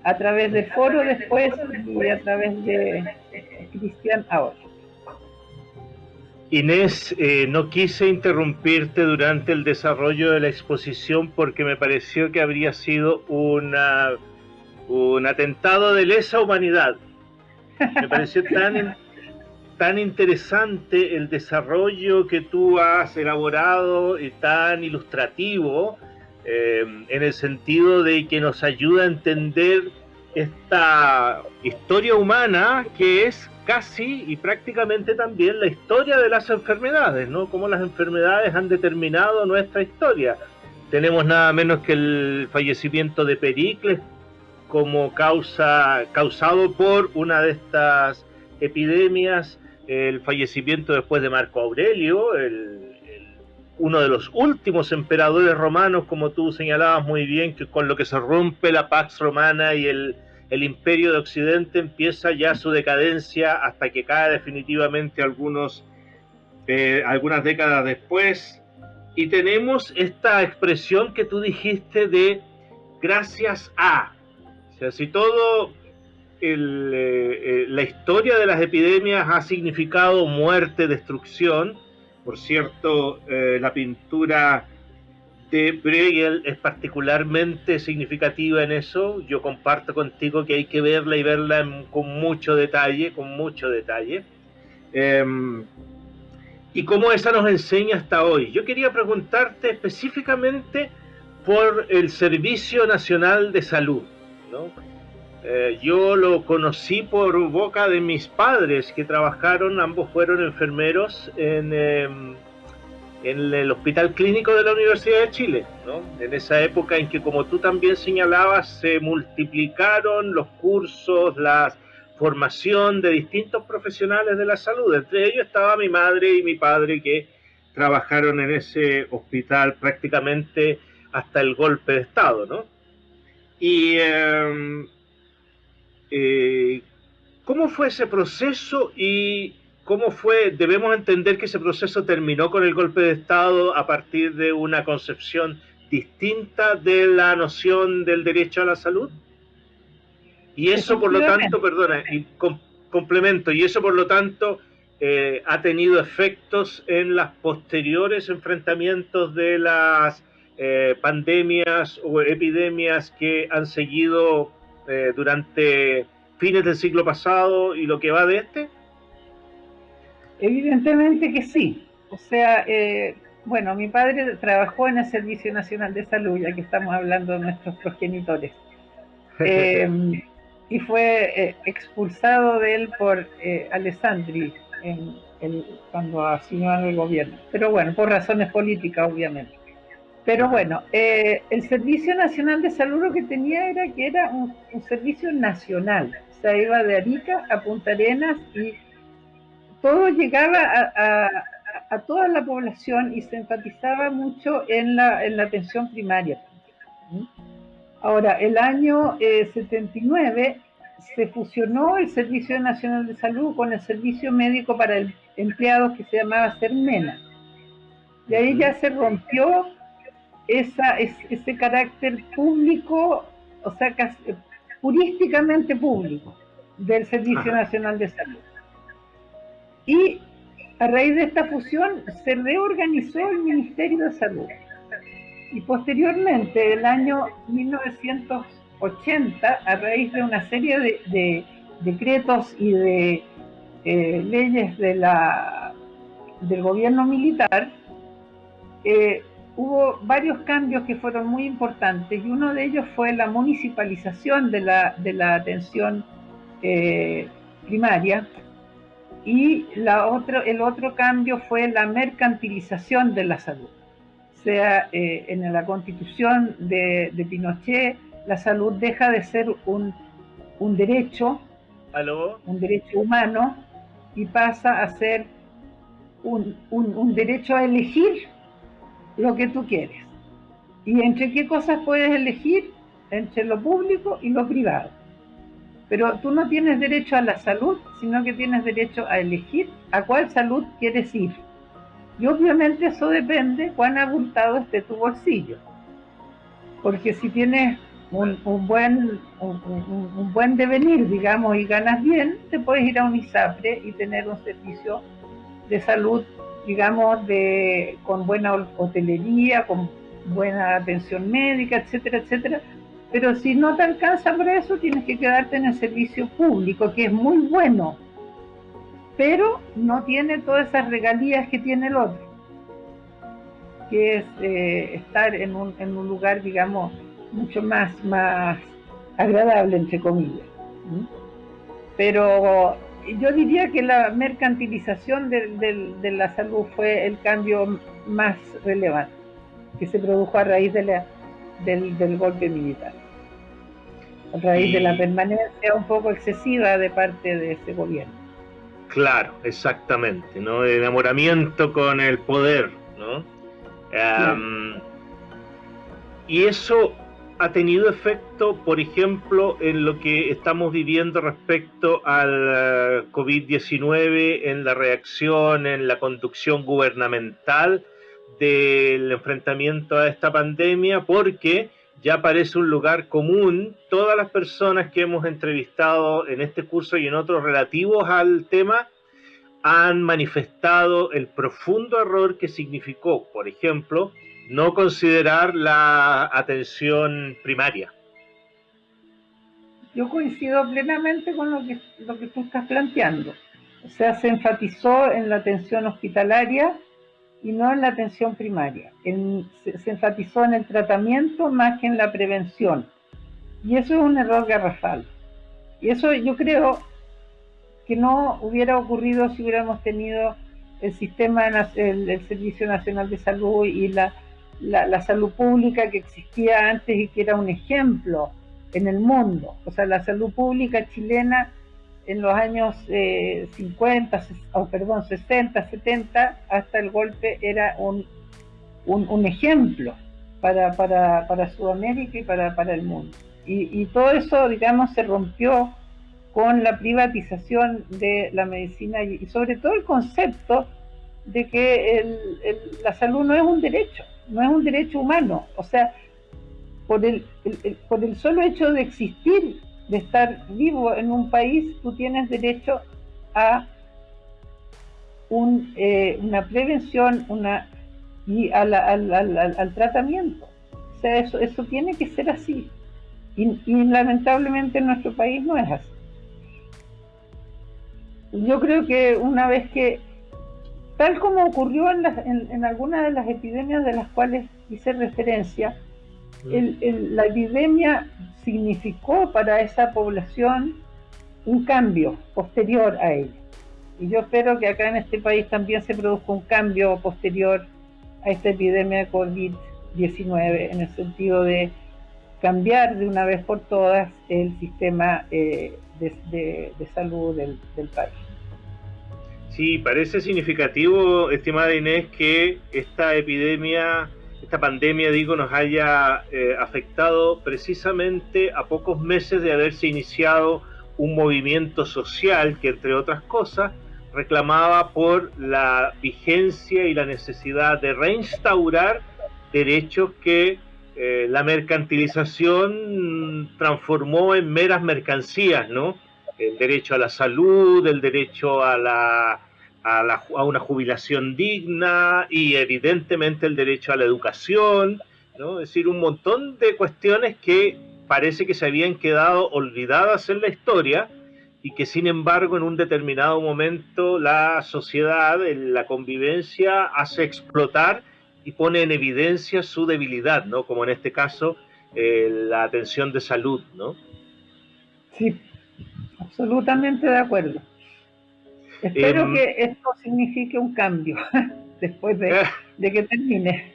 a través del foro después y a través de Cristian ahora. Inés, eh, no quise interrumpirte durante el desarrollo de la exposición porque me pareció que habría sido una, un atentado de lesa humanidad. Me pareció tan, tan interesante el desarrollo que tú has elaborado y tan ilustrativo eh, en el sentido de que nos ayuda a entender esta historia humana que es casi y prácticamente también la historia de las enfermedades, ¿no? Cómo las enfermedades han determinado nuestra historia. Tenemos nada menos que el fallecimiento de Pericles como causa causado por una de estas epidemias, el fallecimiento después de Marco Aurelio, el, uno de los últimos emperadores romanos, como tú señalabas muy bien, que con lo que se rompe la Pax Romana y el, imperio de Occidente empieza ya su decadencia hasta que cae definitivamente algunos, eh, algunas décadas después. Y tenemos esta expresión que tú dijiste de gracias a. Sea, si todo eh, eh, la historia de las epidemias ha significado muerte, destrucción, por cierto, eh, la pintura de Bruegel es particularmente significativa en eso. Yo comparto contigo que hay que verla y verla con mucho detalle, con mucho detalle. Em, y cómo esa nos enseña hasta hoy. Yo quería preguntarte específicamente por el Servicio Nacional de Salud. ¿No? Eh, yo lo conocí por boca de mis padres que trabajaron, ambos fueron enfermeros en, em, en el Hospital Clínico de la Universidad de Chile, en esa época en que, como tú también señalabas, se multiplicaron los cursos, la formación de distintos profesionales de la salud. Entre ellos estaba mi madre y mi padre que trabajaron en ese hospital prácticamente hasta el golpe de Estado, ¿no? Y em, eh, ¿Cómo fue ese proceso y cómo fue, debemos entender que ese proceso terminó con el golpe de Estado a partir de una concepción distinta de la noción del derecho a la salud? Y eso, por lo tanto, perdona, y complemento, y eso, por lo tanto, eh, ha tenido efectos en los posteriores enfrentamientos de las eh, pandemias o epidemias que han seguido eh, durante fines del siglo pasado y lo que va de este? Evidentemente que sí. O sea, eh, bueno, mi padre trabajó en el Servicio Nacional de Salud, ya que estamos hablando de nuestros progenitores. *laughs* Eh, y fue expulsado de él por Alessandri en cuando asumió el gobierno. Pero bueno, por razones políticas, obviamente. Pero bueno, eh, el Servicio Nacional de Salud lo que tenía era que era un, servicio nacional. O sea, iba de Arica a Punta Arenas y todo llegaba a, toda la población y se enfatizaba mucho en la, en la atención primaria. Ahora, el año 79 eh, se fusionó el Servicio Nacional de Salud con el Servicio Médico para Empleados que se llamaba CERMENA. Y ahí ya se rompió esa, ese carácter público, o sea, purísticamente público del Servicio Nacional de Salud. Y a raíz de esta fusión se reorganizó el Ministerio de Salud. Y posteriormente, el año 1980, a raíz de una serie de, decretos y de eh, leyes de la, del gobierno militar, eh, hubo varios cambios que fueron muy importantes y uno de ellos fue la municipalización de la, de la atención eh, primaria y la otro, el otro cambio fue la mercantilización de la salud. O sea, eh, en la constitución de, Pinochet, la salud deja de ser un, un derecho, un derecho humano, y pasa a ser un, un, un derecho a elegir lo que tú quieres. ¿Y entre qué cosas puedes elegir? Entre lo público y lo privado. Pero tú no tienes derecho a la salud, sino que tienes derecho a elegir a cuál salud quieres ir. Y obviamente eso depende cuán abultado esté tu bolsillo. Porque si tienes un, buen, un, buen devenir, digamos, y ganas bien, te puedes ir a un ISAPRE y tener un servicio de salud, digamos, de, con buena hotelería, con buena atención médica, etcétera, etcétera, pero si no te alcanza para eso, tienes que quedarte en el servicio público, que es muy bueno, pero no tiene todas esas regalías que tiene el otro, que es eh, estar en un, en un, lugar, digamos, mucho más, más agradable, entre comillas. Pero yo diría que la mercantilización de, la salud fue el cambio más relevante que se produjo a raíz de la, del golpe militar a raíz de la permanencia un poco excesiva de parte de ese gobierno. Claro, exactamente, ¿no? El enamoramiento con el poder, ¿no? y eso ha tenido efecto, por ejemplo, en lo que estamos viviendo respecto al eh, COVID-19, en la reacción, en la conducción gubernamental del enfrentamiento a esta pandemia, porque ya parece un lugar común. Todas las personas que hemos entrevistado en este curso y en otros relativos al tema han manifestado el profundo error que significó, por ejemplo, no considerar la atención primaria. Yo coincido plenamente con lo que, lo que tú estás planteando. O sea, se enfatizó en la atención hospitalaria y no en la atención primaria. se, enfatizó en el tratamiento más que en la prevención. Y eso es un error garrafal. Y eso yo creo que no hubiera ocurrido si hubiéramos tenido el sistema, el, Servicio Nacional de Salud y la, la, salud pública que existía antes y que era un ejemplo en el mundo. O sea, la salud pública chilena en los años 50, eh, o perdón, 60, 70, hasta el golpe era un, un, ejemplo para, para, para, Sudamérica y para, para el mundo. Y, todo eso, digamos, se rompió con la privatización de la medicina y, sobre todo el concepto de que la salud no es un derecho, no es un derecho humano. O sea, por el, por el solo hecho de existir de estar vivo en un país, tú tienes derecho a un, eh, una prevención una, y al, al, tratamiento. O sea, eso, eso tiene que ser así. Y, lamentablemente en nuestro país no es así. Yo creo que una vez que, tal como ocurrió en, en, en algunas de las epidemias de las cuales hice referencia, la epidemia significó para esa población un cambio posterior a ella. Y yo espero que acá en este país también se produzca un cambio posterior a esta epidemia de COVID-19 en el sentido de cambiar de una vez por todas el sistema eh, de, salud del, del país. Sí, parece significativo, estimada Inés, que esta epidemia esta pandemia, digo, nos haya eh, afectado precisamente a pocos meses de haberse iniciado un movimiento social que, entre otras cosas, reclamaba por la vigencia y la necesidad de reinstaurar derechos que eh, la mercantilización transformó en meras mercancías, ¿no? El derecho a la salud, el derecho a, la, a, una jubilación digna y evidentemente el derecho a la educación, ¿no? Es decir, un montón de cuestiones que parece que se habían quedado olvidadas en la historia y que sin embargo en un determinado momento la sociedad, la convivencia hace explotar y pone en evidencia su debilidad, ¿no? Como en este caso eh, la atención de salud, ¿no? Sí, absolutamente de acuerdo. Espero em, que esto signifique un cambio *laughs* después de, eh. de, que termine.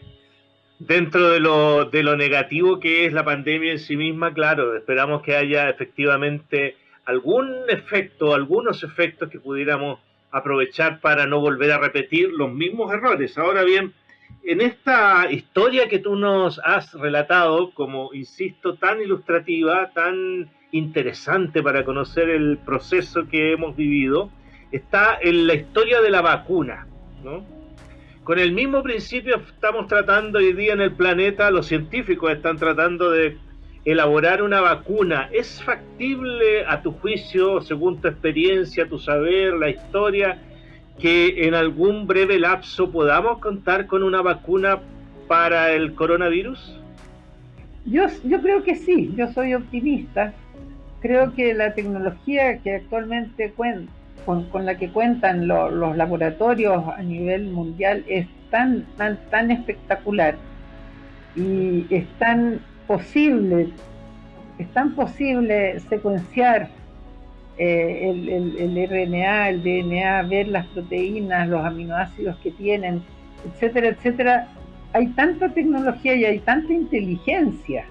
Dentro de lo, de lo negativo que es la pandemia en sí misma, claro, esperamos que haya efectivamente algún efecto, algunos efectos que pudiéramos aprovechar para no volver a repetir los mismos errores. Ahora bien, en esta historia que tú nos has relatado, como insisto, tan ilustrativa, tan interesante para conocer el proceso que hemos vivido, está en la historia de la vacuna, ¿no? Con el mismo principio estamos tratando hoy día en el planeta, los científicos están tratando de elaborar una vacuna. ¿Es factible a tu juicio, según tu experiencia, tu saber, la historia, que en algún breve lapso podamos contar con una vacuna para el coronavirus? Yo, yo creo que sí, yo soy optimista. Creo que la tecnología que actualmente con, con, la que cuentan los laboratorios a nivel mundial es tan, tan, tan espectacular y es tan posible, es tan posible secuenciar eh, el, RNA, el DNA, ver las proteínas, los aminoácidos que tienen, etcétera, etcétera. Hay tanta tecnología y hay tanta inteligencia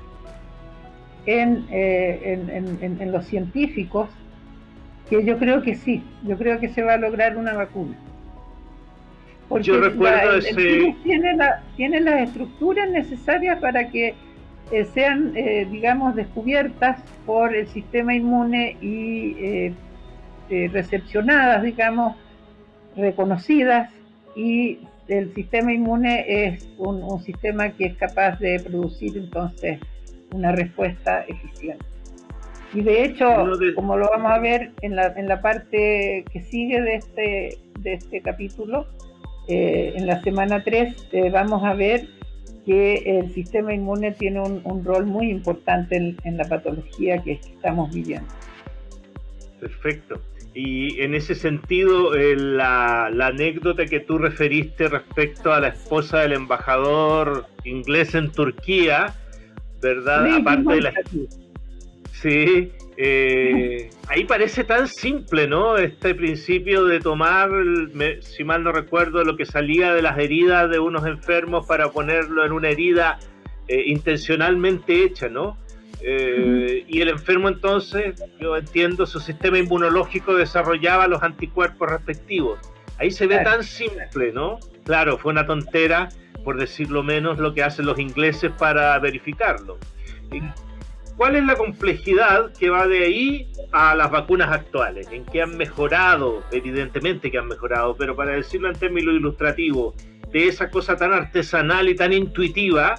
en, eh, en, los científicos que yo creo que sí, yo creo que se va a lograr una vacuna. Porque yo recuerdo tiene, la, tiene las estructuras necesarias para que eh, sean, eh, digamos, descubiertas por el sistema inmune y recepcionadas, digamos, reconocidas y el sistema inmune es un, sistema que es capaz de producir entonces una respuesta eficiente. Y de hecho, como lo vamos a ver en la, en la parte que sigue de este, de este capítulo, en la semana 3 vamos a ver que el sistema inmune tiene un, rol muy importante en, la patología que estamos viviendo. Perfecto. Y en ese sentido, eh, la, anécdota que tú referiste respecto a la esposa del embajador inglés en Turquía, ¿verdad? Aparte de la... Sí, eh, ahí parece tan simple, ¿no? Este principio de tomar, si mal no recuerdo, lo que salía de las heridas de unos enfermos para ponerlo en una herida eh, intencionalmente hecha, ¿no? Eh, y el enfermo entonces, yo entiendo, su sistema inmunológico desarrollaba los anticuerpos respectivos. Ahí se ve tan simple, ¿no? Claro, fue una tontera, por decirlo menos, lo que hacen los ingleses para verificarlo. ¿Cuál es la complejidad que va de ahí a las vacunas actuales? En qué han mejorado, evidentemente que han mejorado, pero para decirlo en términos ilustrativos, de esa cosa tan artesanal y tan intuitiva,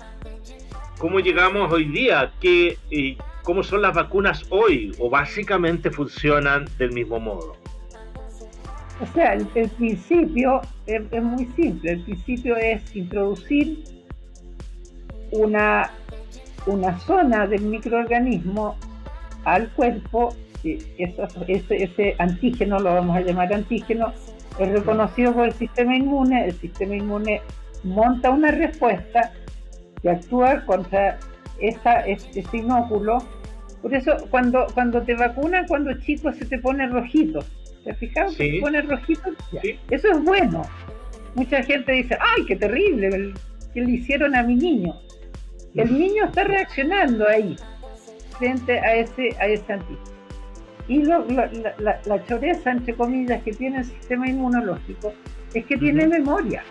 ¿cómo llegamos hoy día? ¿Qué, ¿Cómo son las vacunas hoy? ¿O básicamente funcionan del mismo modo? O sea, el, principio es, muy simple. El principio es introducir una una zona del microorganismo al cuerpo, ese, ese antígeno, lo vamos a llamar antígeno, es reconocido por el sistema inmune, el sistema inmune monta una respuesta que actúa contra esa, ese, inóculo. Por eso cuando, cuando te vacunan, cuando chico se te pone rojito. ¿Te has fijado que se pone rojito? Eso es bueno. Mucha gente dice, ay, qué terrible, que le hicieron a mi niño el niño está reaccionando ahí, frente a ese, a ese antígeno. Y la, la, choreza, entre comillas, que tiene el sistema inmunológico es que tiene memoria.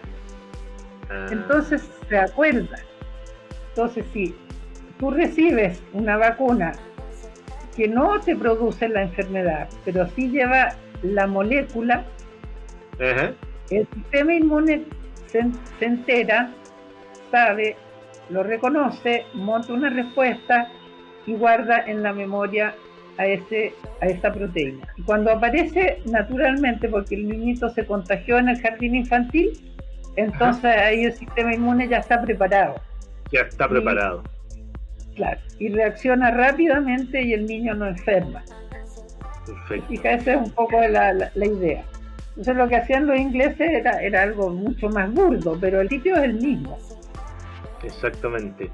Ah. Entonces se acuerda. Entonces, si tú recibes una vacuna que no te produce la enfermedad, pero sí lleva la molécula, el sistema inmune se, entera, sabe, lo reconoce, monta una respuesta y guarda en la memoria a, ese, a esa proteína. Y cuando aparece naturalmente, porque el niñito se contagió en el jardín infantil, entonces ahí el sistema inmune ya está preparado. Ya está preparado. claro, y reacciona rápidamente y el niño no enferma. Perfecto. Fija, esa es un poco la, la, idea. Entonces lo que hacían los ingleses era, era algo mucho más burdo, pero el sitio es el mismo. Exactamente.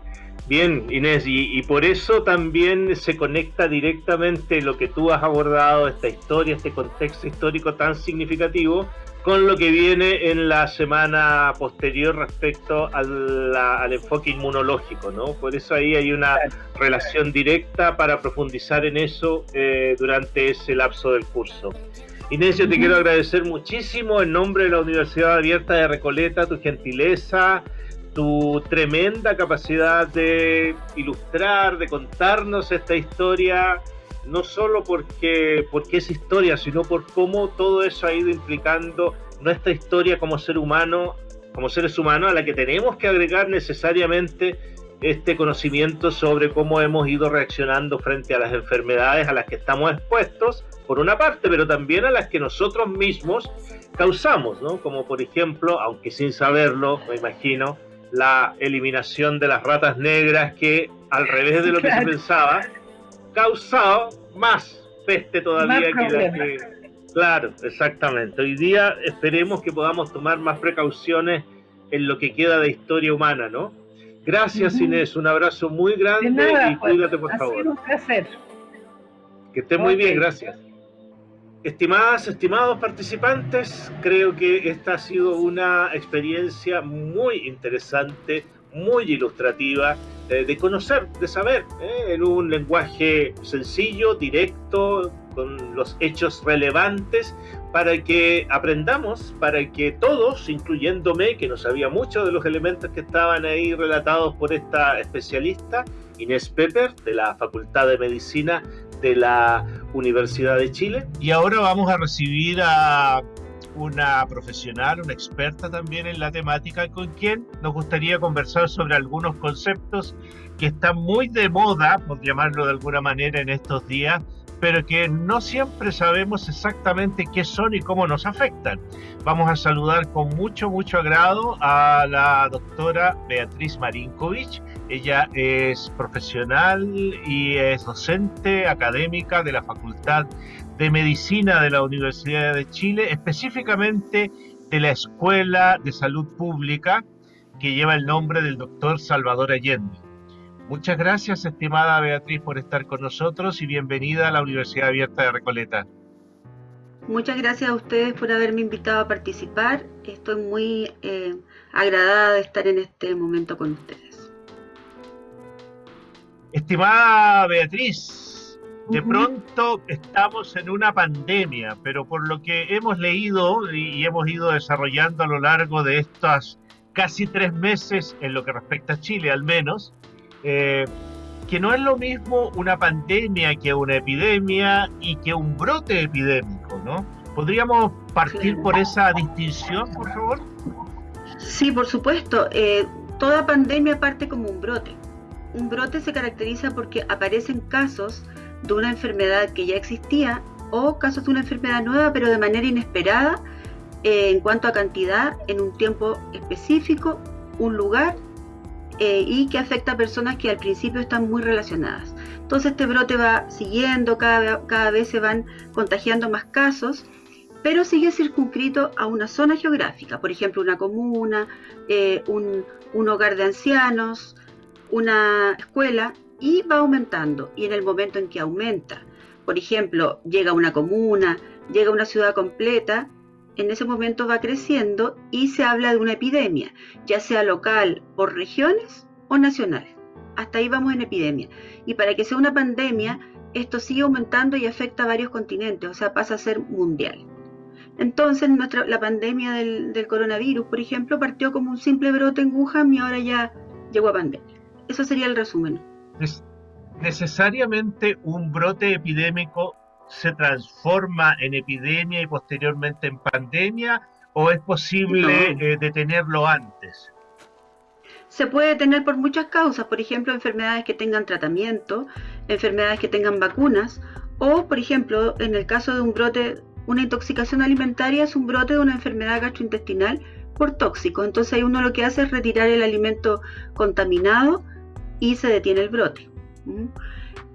Bien, Inés, y, por eso también se conecta directamente lo que tú has abordado, esta historia, este contexto histórico tan significativo, con lo que viene en la semana posterior respecto al, enfoque inmunológico, ¿no? Por eso ahí hay una relación directa para profundizar en eso eh, durante ese lapso del curso. Inés, yo te quiero agradecer muchísimo en nombre de la Universidad Abierta de Recoleta tu gentileza, tu tremenda capacidad de ilustrar, de contarnos esta historia, no solo porque, porque es historia, sino por cómo todo eso ha ido implicando nuestra historia como ser humano, como seres humanos, a la que tenemos que agregar necesariamente este conocimiento sobre cómo hemos ido reaccionando frente a las enfermedades a las que estamos expuestos, por una parte, pero también a las que nosotros mismos causamos, ¿no? Como por ejemplo, aunque sin saberlo, me imagino, la eliminación de las ratas negras que, al revés de lo que se pensaba, causado más peste todavía que la que... Claro, exactamente. Hoy día esperemos que podamos tomar más precauciones en lo que queda de historia humana, ¿no? Gracias Inés, un abrazo muy grande y pues, cuídate por favor. un placer. Que esté muy bien, gracias. Estimadas, estimados participantes, creo que esta ha sido una experiencia muy interesante, muy ilustrativa, eh, de conocer, de saber, eh, en un lenguaje sencillo, directo, con los hechos relevantes, para que aprendamos, para que todos, incluyéndome, que no sabía mucho de los elementos que estaban ahí relatados por esta especialista, Inés Pepper, de la Facultad de Medicina de la Universidad de Chile. Y ahora vamos a recibir a una profesional, una experta también en la temática, con quien nos gustaría conversar sobre algunos conceptos que están muy de moda, por llamarlo de alguna manera, en estos días, pero que no siempre sabemos exactamente qué son y cómo nos afectan. Vamos a saludar con mucho, mucho agrado a la doctora Beatriz Marinkovic. Ella es profesional y es docente académica de la Facultad de Medicina de la Universidad de Chile, específicamente de la Escuela de Salud Pública que lleva el nombre del doctor Salvador Allende. Muchas gracias, estimada Beatriz, por estar con nosotros y bienvenida a la Universidad Abierta de Recoleta. Muchas gracias a ustedes por haberme invitado a participar. Estoy muy eh, agradada de estar en este momento con ustedes. Estimada Beatriz, de pronto estamos en una pandemia, pero por lo que hemos leído y hemos ido desarrollando a lo largo de estos casi tres meses en lo que respecta a Chile al menos, eh, que no es lo mismo una pandemia que una epidemia y que un brote epidémico, ¿no? ¿Podríamos partir por esa distinción, por favor? Sí, por supuesto. Eh, toda pandemia parte como un brote. Un brote se caracteriza porque aparecen casos de una enfermedad que ya existía o casos de una enfermedad nueva, pero de manera inesperada eh, en cuanto a cantidad, en un tiempo específico, un lugar eh, y que afecta a personas que al principio están muy relacionadas. Entonces este brote va siguiendo, cada, cada vez se van contagiando más casos, pero sigue circunscrito a una zona geográfica, por ejemplo una comuna, eh, un, un hogar de ancianos, una escuela, y va aumentando. Y en el momento en que aumenta, por ejemplo, llega una comuna, llega una ciudad completa, en ese momento va creciendo y se habla de una epidemia, ya sea local por regiones o nacionales. Hasta ahí vamos en epidemia. Y para que sea una pandemia, esto sigue aumentando y afecta a varios continentes, o sea, pasa a ser mundial. Entonces, nuestra, la pandemia del, coronavirus, por ejemplo, partió como un simple brote en Wuhan y ahora ya llegó a pandemia. Eso sería el resumen. Necesariamente un brote epidémico se transforma en epidemia y posteriormente en pandemia o es posible eh, detenerlo antes? Se puede detener por muchas causas, por ejemplo, enfermedades que tengan tratamiento, enfermedades que tengan vacunas, o, por ejemplo, en el caso de un brote, una intoxicación alimentaria es un brote de una enfermedad gastrointestinal por tóxico. Entonces ahí uno lo que hace es retirar el alimento contaminado y se detiene el brote.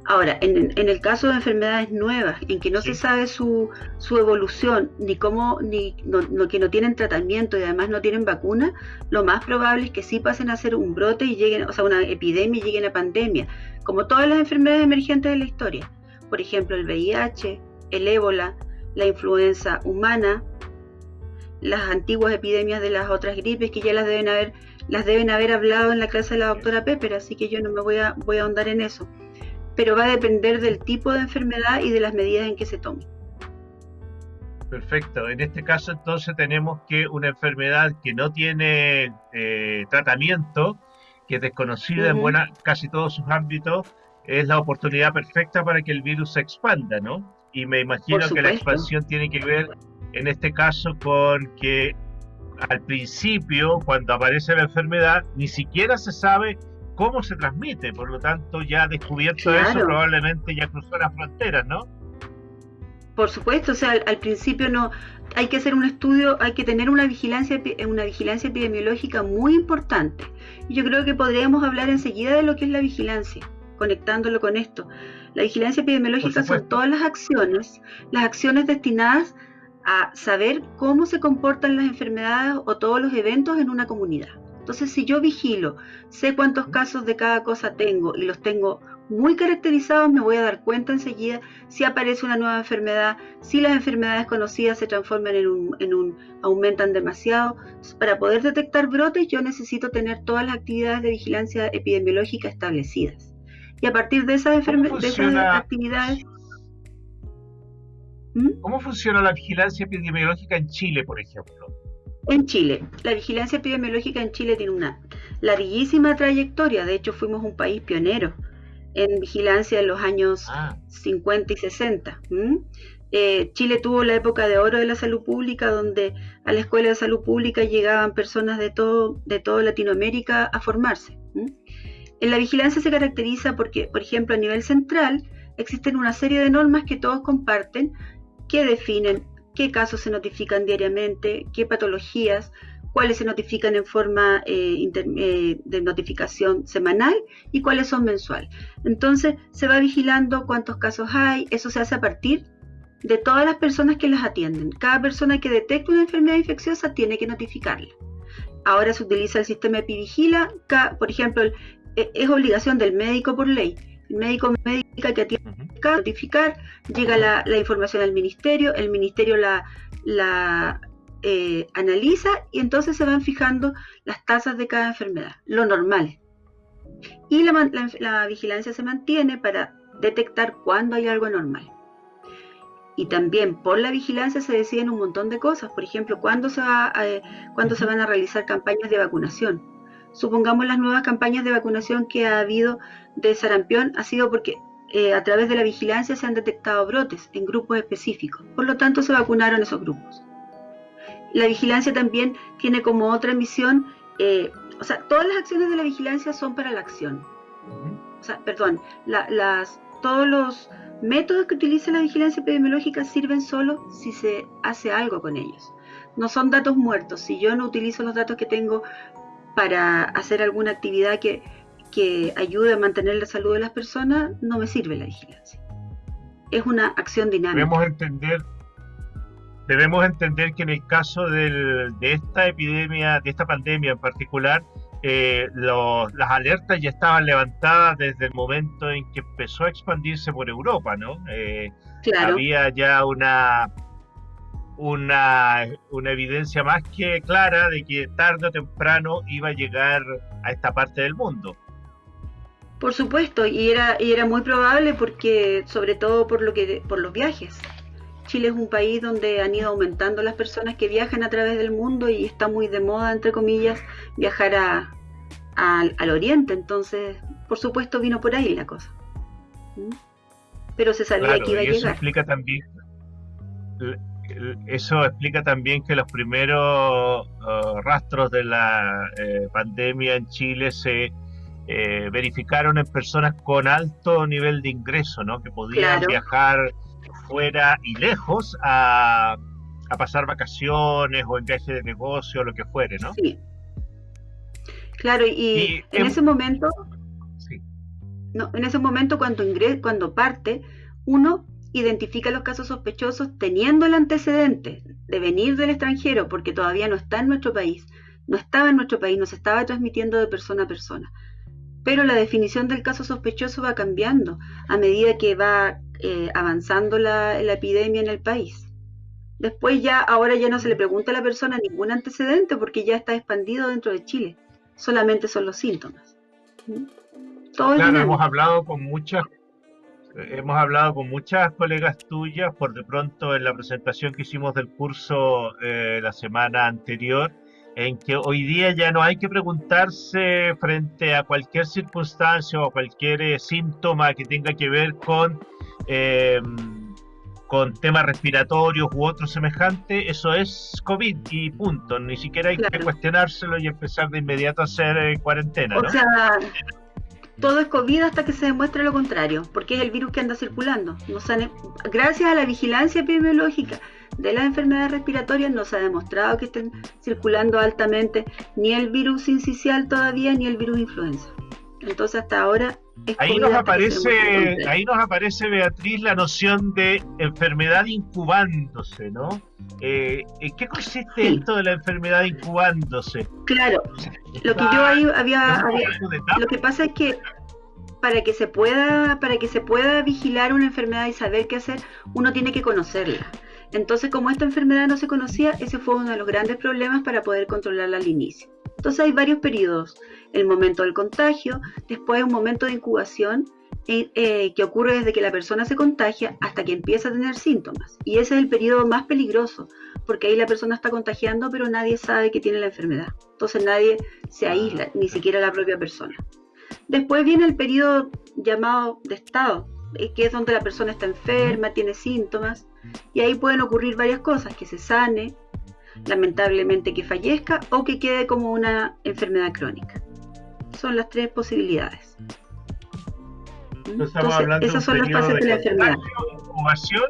Ahora, en, el caso de enfermedades nuevas, en que no se sabe su, su, evolución, ni cómo, ni no, que no tienen tratamiento y además no tienen vacuna, lo más probable es que sí pasen a ser un brote y lleguen, o sea, una epidemia y lleguen a pandemia, como todas las enfermedades emergentes de la historia. Por ejemplo, el VIH, el ébola, la influenza humana, las antiguas epidemias de las otras gripes que ya las deben haber, las deben haber hablado en la clase de la doctora Pepper, así que yo no me voy a, voy a ahondar en eso pero va a depender del tipo de enfermedad y de las medidas en que se tome. Perfecto. En este caso entonces tenemos que una enfermedad que no tiene eh, tratamiento, que es desconocida en buena, casi todos sus ámbitos, es la oportunidad perfecta para que el virus se expanda, ¿no? Y me imagino que la expansión tiene que ver en este caso con que al principio, cuando aparece la enfermedad, ni siquiera se sabe cómo se transmite, por lo tanto ya descubierto eso probablemente ya cruzó las fronteras, ¿no? Por supuesto, o sea, al, principio no hay que hacer un estudio, hay que tener una vigilancia una vigilancia epidemiológica muy importante. Y yo creo que podríamos hablar enseguida de lo que es la vigilancia, conectándolo con esto. La vigilancia epidemiológica son todas las acciones, las acciones destinadas a saber cómo se comportan las enfermedades o todos los eventos en una comunidad. Entonces, si yo vigilo, sé cuántos casos de cada cosa tengo y los tengo muy caracterizados, me voy a dar cuenta enseguida si aparece una nueva enfermedad, si las enfermedades conocidas se transforman en un, en un aumentan demasiado. Para poder detectar brotes, yo necesito tener todas las actividades de vigilancia epidemiológica establecidas. Y a partir de esas, de esas actividades... ¿Mm? ¿Cómo funciona la vigilancia epidemiológica en Chile, por ejemplo? En Chile, la vigilancia epidemiológica en Chile tiene una larguísima trayectoria, de hecho fuimos un país pionero en vigilancia en los años 50 ah. y 60. Eh, Chile tuvo la época de oro de la salud pública, donde a la Escuela de Salud Pública llegaban personas de todo, de toda Latinoamérica a formarse. En la vigilancia se caracteriza porque, por ejemplo, a nivel central existen una serie de normas que todos comparten que definen qué casos se notifican diariamente, qué patologías, cuáles se notifican en forma eh, eh, de notificación semanal y cuáles son mensual. Entonces se va vigilando cuántos casos hay, eso se hace a partir de todas las personas que las atienden. Cada persona que detecta una enfermedad infecciosa tiene que notificarla. Ahora se utiliza el sistema Epivigila, por ejemplo, e, es obligación del médico por ley médico médica que tiene que notificar, llega la, información al ministerio, el ministerio la, la eh, analiza y entonces se van fijando las tasas de cada enfermedad, lo normal. Y la, vigilancia se mantiene para detectar cuándo hay algo anormal. Y también por la vigilancia se deciden un montón de cosas, por ejemplo, cuándo se, va cuándo se van a realizar campañas de vacunación supongamos las nuevas campañas de vacunación que ha habido de sarampión, ha sido porque eh, a través de la vigilancia se han detectado brotes en grupos específicos. Por lo tanto, se vacunaron esos grupos. La vigilancia también tiene como otra misión, eh, o sea, todas las acciones de la vigilancia son para la acción. O sea, perdón, las, todos los métodos que utiliza la vigilancia epidemiológica sirven solo si se hace algo con ellos. No son datos muertos. Si yo no utilizo los datos que tengo para hacer alguna actividad que, ayude a mantener la salud de las personas, no me sirve la vigilancia. Es una acción dinámica. Debemos entender, debemos entender que en el caso de esta epidemia, de esta pandemia en particular, eh, las alertas ya estaban levantadas desde el momento en que empezó a expandirse por Europa, ¿no? Eh, había ya una una, una, evidencia más que clara de que tarde o temprano iba a llegar a esta parte del mundo. Por supuesto, y era, y era muy probable porque, sobre todo por lo que por los viajes. Chile es un país donde han ido aumentando las personas que viajan a través del mundo y está muy de moda, entre comillas, viajar al oriente. Entonces, por supuesto, vino por ahí la cosa. Pero se sabía que iba a eso llegar. Explica también, eso explica también que los primeros uh, rastros de la eh, pandemia en Chile se eh, verificaron en personas con alto nivel de ingreso, ¿no? que podían viajar fuera y lejos a, a, pasar vacaciones o en viaje de negocio o lo que fuere, ¿no? Sí. Claro, y, en, ese momento, sí. no, en ese momento cuando ingres, cuando parte, uno identifica los casos sospechosos teniendo el antecedente de venir del extranjero, porque todavía no está en nuestro país, no estaba en nuestro país, no se estaba transmitiendo de persona a persona pero la definición del caso sospechoso va cambiando a medida que va eh, avanzando la, epidemia en el país. Después ya, ahora ya no se le pregunta a la persona ningún antecedente porque ya está expandido dentro de Chile. Solamente son los síntomas. ¿Mm? claro, hemos hablado con muchas, hemos hablado con muchas colegas tuyas por de pronto en la presentación que hicimos del curso eh, la semana anterior en que hoy día ya no hay que preguntarse frente a cualquier circunstancia o cualquier eh, síntoma que tenga que ver con, eh, con temas respiratorios u otro semejante, eso es COVID y punto. Ni siquiera hay que cuestionárselo y empezar de inmediato a hacer eh, cuarentena. O sea, todo es COVID hasta que se demuestre lo contrario, porque es el virus que anda circulando. gracias a la vigilancia epidemiológica de las enfermedades respiratorias no se ha demostrado que estén circulando altamente ni el virus incisional todavía ni el virus influenza. Entonces hasta ahora ahí nos aparece ahí nos aparece Beatriz la noción de enfermedad incubándose, ¿no? Eh, ¿En qué consiste esto de la enfermedad incubándose? Claro, lo que yo ahí había, lo que pasa es que para que se pueda para que se pueda vigilar una enfermedad y saber qué hacer, uno tiene que conocerla. Entonces, como esta enfermedad no se conocía, ese fue uno de los grandes problemas para poder controlarla al inicio. Entonces hay varios periodos. El momento del contagio, después un momento de incubación eh, eh, que ocurre desde que la persona se contagia hasta que empieza a tener síntomas. Y ese es el periodo más peligroso, porque ahí la persona está contagiando, pero nadie sabe que tiene la enfermedad. Entonces nadie se aísla, ni siquiera la propia persona. Después viene el periodo llamado de estado, eh, que es donde la persona está enferma, tiene síntomas, y ahí pueden ocurrir varias cosas, que se sane, lamentablemente que fallezca o que quede como una enfermedad crónica. Son las tres posibilidades. Entonces, esas son las fases de, la enfermedad. Incubación,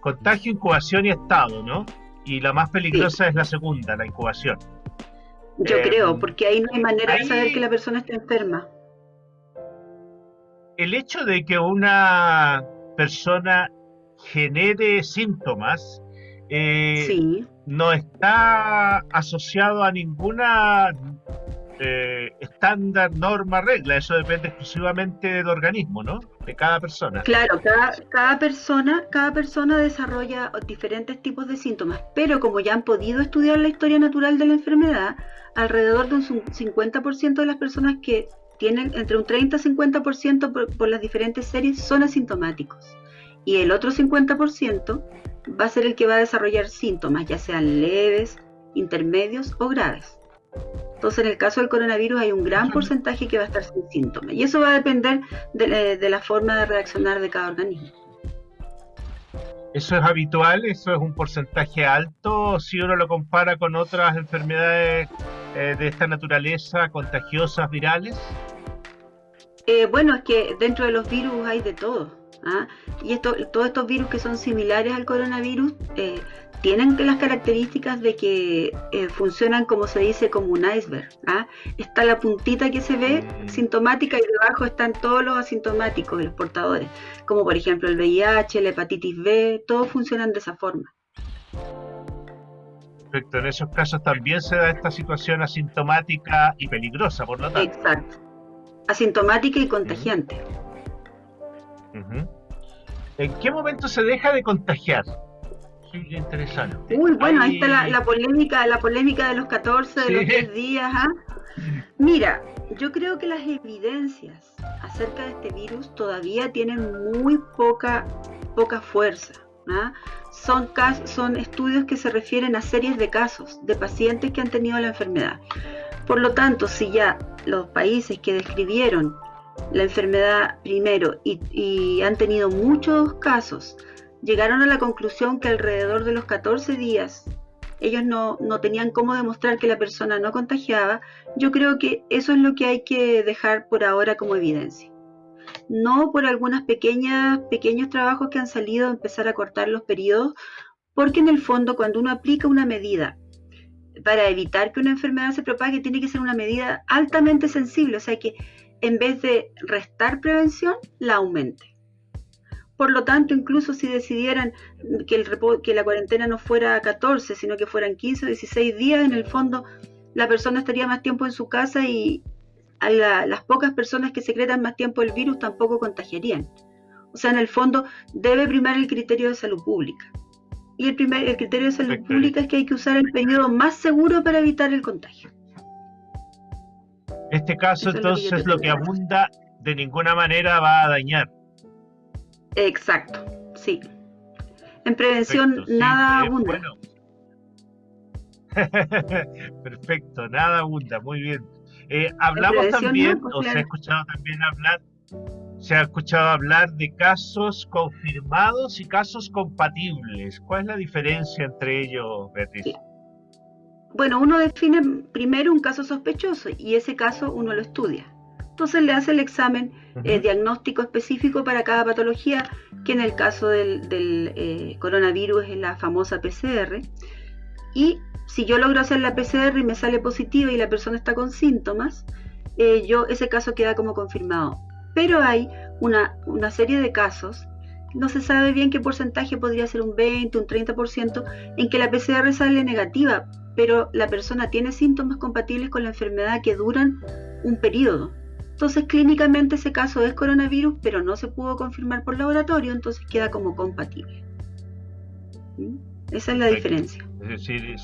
contagio, incubación y estado, ¿no? Y la más peligrosa es la segunda, la incubación. Yo creo, em, porque ahí no hay manera de saber que la persona está enferma. El hecho de que una persona genere síntomas eh, no está asociado a ninguna eh, estándar, norma, regla. Eso depende exclusivamente del organismo, ¿no? De cada persona. Claro, cada, persona, cada persona desarrolla diferentes tipos de síntomas, pero como ya han podido estudiar la historia natural de la enfermedad, alrededor de un 50% de las personas que tienen entre un 30 y 50% por, por las diferentes series son asintomáticos y el otro 50% va a ser el que va a desarrollar síntomas, ya sean leves, intermedios o graves. Entonces, en el caso del coronavirus hay un gran porcentaje que va a estar sin síntomas y eso va a depender de, la forma de reaccionar de cada organismo. ¿Eso es habitual? ¿Eso es un porcentaje alto si uno lo compara con otras enfermedades eh, de esta naturaleza, contagiosas, virales? Eh, bueno, es que dentro de los virus hay de todo. ¿ah? Y esto, todos estos virus que son similares al coronavirus eh, tienen las características de que eh, funcionan como se dice como un iceberg. ¿ah? Está la puntita que se ve mm. sintomática y debajo están todos los asintomáticos, los portadores, como por ejemplo el VIH, la hepatitis B, todos funcionan de esa forma. Perfecto, en esos casos también se da esta situación asintomática y peligrosa, por lo tanto. Exacto, asintomática y contagiante. ¿En qué momento se deja de contagiar? Interesante. Uy, bueno, ahí está la, polémica, la polémica de los 14, de los 10 días. ¿ah? Mira, yo creo que las evidencias acerca de este virus todavía tienen muy poca, poca fuerza. ¿ah? Son, son estudios que se refieren a series de casos de pacientes que han tenido la enfermedad. Por lo tanto, si ya los países que describieron la enfermedad primero y, han tenido muchos casos, llegaron a la conclusión que alrededor de los 14 días ellos no, no, tenían cómo demostrar que la persona no contagiaba, yo creo que eso es lo que hay que dejar por ahora como evidencia. No por pequeñas, pequeños trabajos que han salido empezar a cortar los periodos, porque en el fondo cuando uno aplica una medida para evitar que una enfermedad se propague, tiene que ser una medida altamente sensible, o sea que en vez de restar prevención, la aumente. Por lo tanto, incluso si decidieran que, el, que la cuarentena no fuera 14, sino que fueran 15 o 16 días, en el fondo la persona estaría más tiempo en su casa y a las pocas personas que secretan más tiempo el virus tampoco contagiarían. O sea, en el fondo debe primar el criterio de salud pública. Y el, primer, el criterio de salud pública es que hay que usar el periodo más seguro para evitar el contagio. Este caso entonces lo que, abunda de ninguna manera va a dañar. Exacto, sí. En prevención nada abunda. *laughs* Perfecto, nada abunda, muy bien. Eh, hablamos también, o se ha escuchado también hablar, se ha escuchado hablar de casos confirmados y casos compatibles. ¿Cuál es la diferencia entre ellos, Beatriz? Bueno, uno define primero un caso sospechoso y ese caso uno lo estudia. Entonces le hace el examen eh, diagnóstico específico para cada patología, que en el caso del, eh, coronavirus es la famosa PCR. Y si yo logro hacer la PCR y me sale positiva y la persona está con síntomas, eh, yo ese caso queda como confirmado. Pero hay una, una serie de casos no se sabe bien qué porcentaje podría ser un 20, un 30%, en que la PCR sale negativa, pero la persona tiene síntomas compatibles con la enfermedad que duran un periodo. Entonces, clínicamente ese caso es coronavirus, pero no se pudo confirmar por laboratorio, entonces queda como compatible. ¿Mm? Esa es la diferencia. Es decir,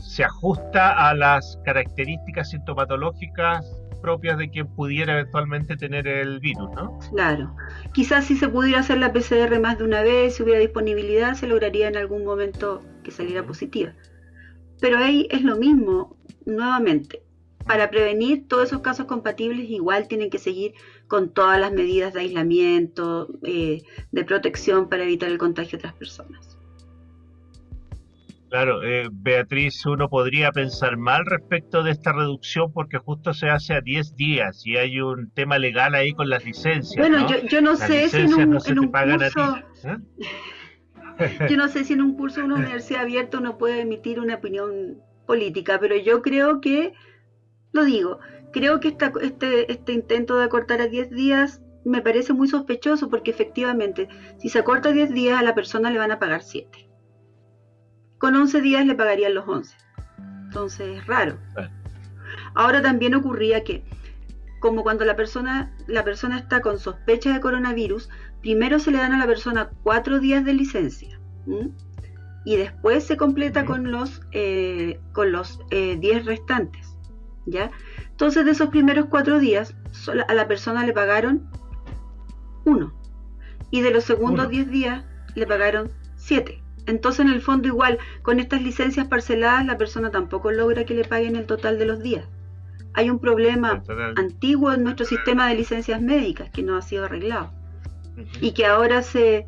se ajusta a las características sintomatológicas propias de quien pudiera eventualmente tener el virus, ¿no? Claro. Quizás si se pudiera hacer la PCR más de una vez, si hubiera disponibilidad, se lograría en algún momento que saliera positiva. Pero ahí es lo mismo, nuevamente. Para prevenir todos esos casos compatibles, igual tienen que seguir con todas las medidas de aislamiento, eh, de protección para evitar el contagio a otras personas. Claro, eh, Beatriz, uno podría pensar mal respecto de esta reducción porque justo se hace a 10 días y hay un tema legal ahí con las licencias. Bueno, Yo, no sé si en un, en un curso... ¿eh? *laughs* Yo no sé si en un curso de una universidad abierta uno puede emitir una opinión política, pero yo creo que, lo digo, creo que esta, este, este intento de acortar a 10 días me parece muy sospechoso porque efectivamente, si se acorta a 10 días a la persona le van a pagar 7. Con 11 días le pagarían los 11. Entonces es raro. Ahora también ocurría que, como cuando la persona, la persona está con sospecha de coronavirus, primero se le dan a la persona cuatro días de licencia y después se completa con los eh, con los 10 eh, restantes ya entonces de esos primeros cuatro días a la persona le pagaron uno. Y de los segundos 10 días le pagaron siete. Entonces en el fondo igual con estas licencias parceladas la persona tampoco logra que le paguen el total de los días. Hay un problema antiguo en nuestro sistema de licencias médicas que no ha sido arreglado. Y que ahora se...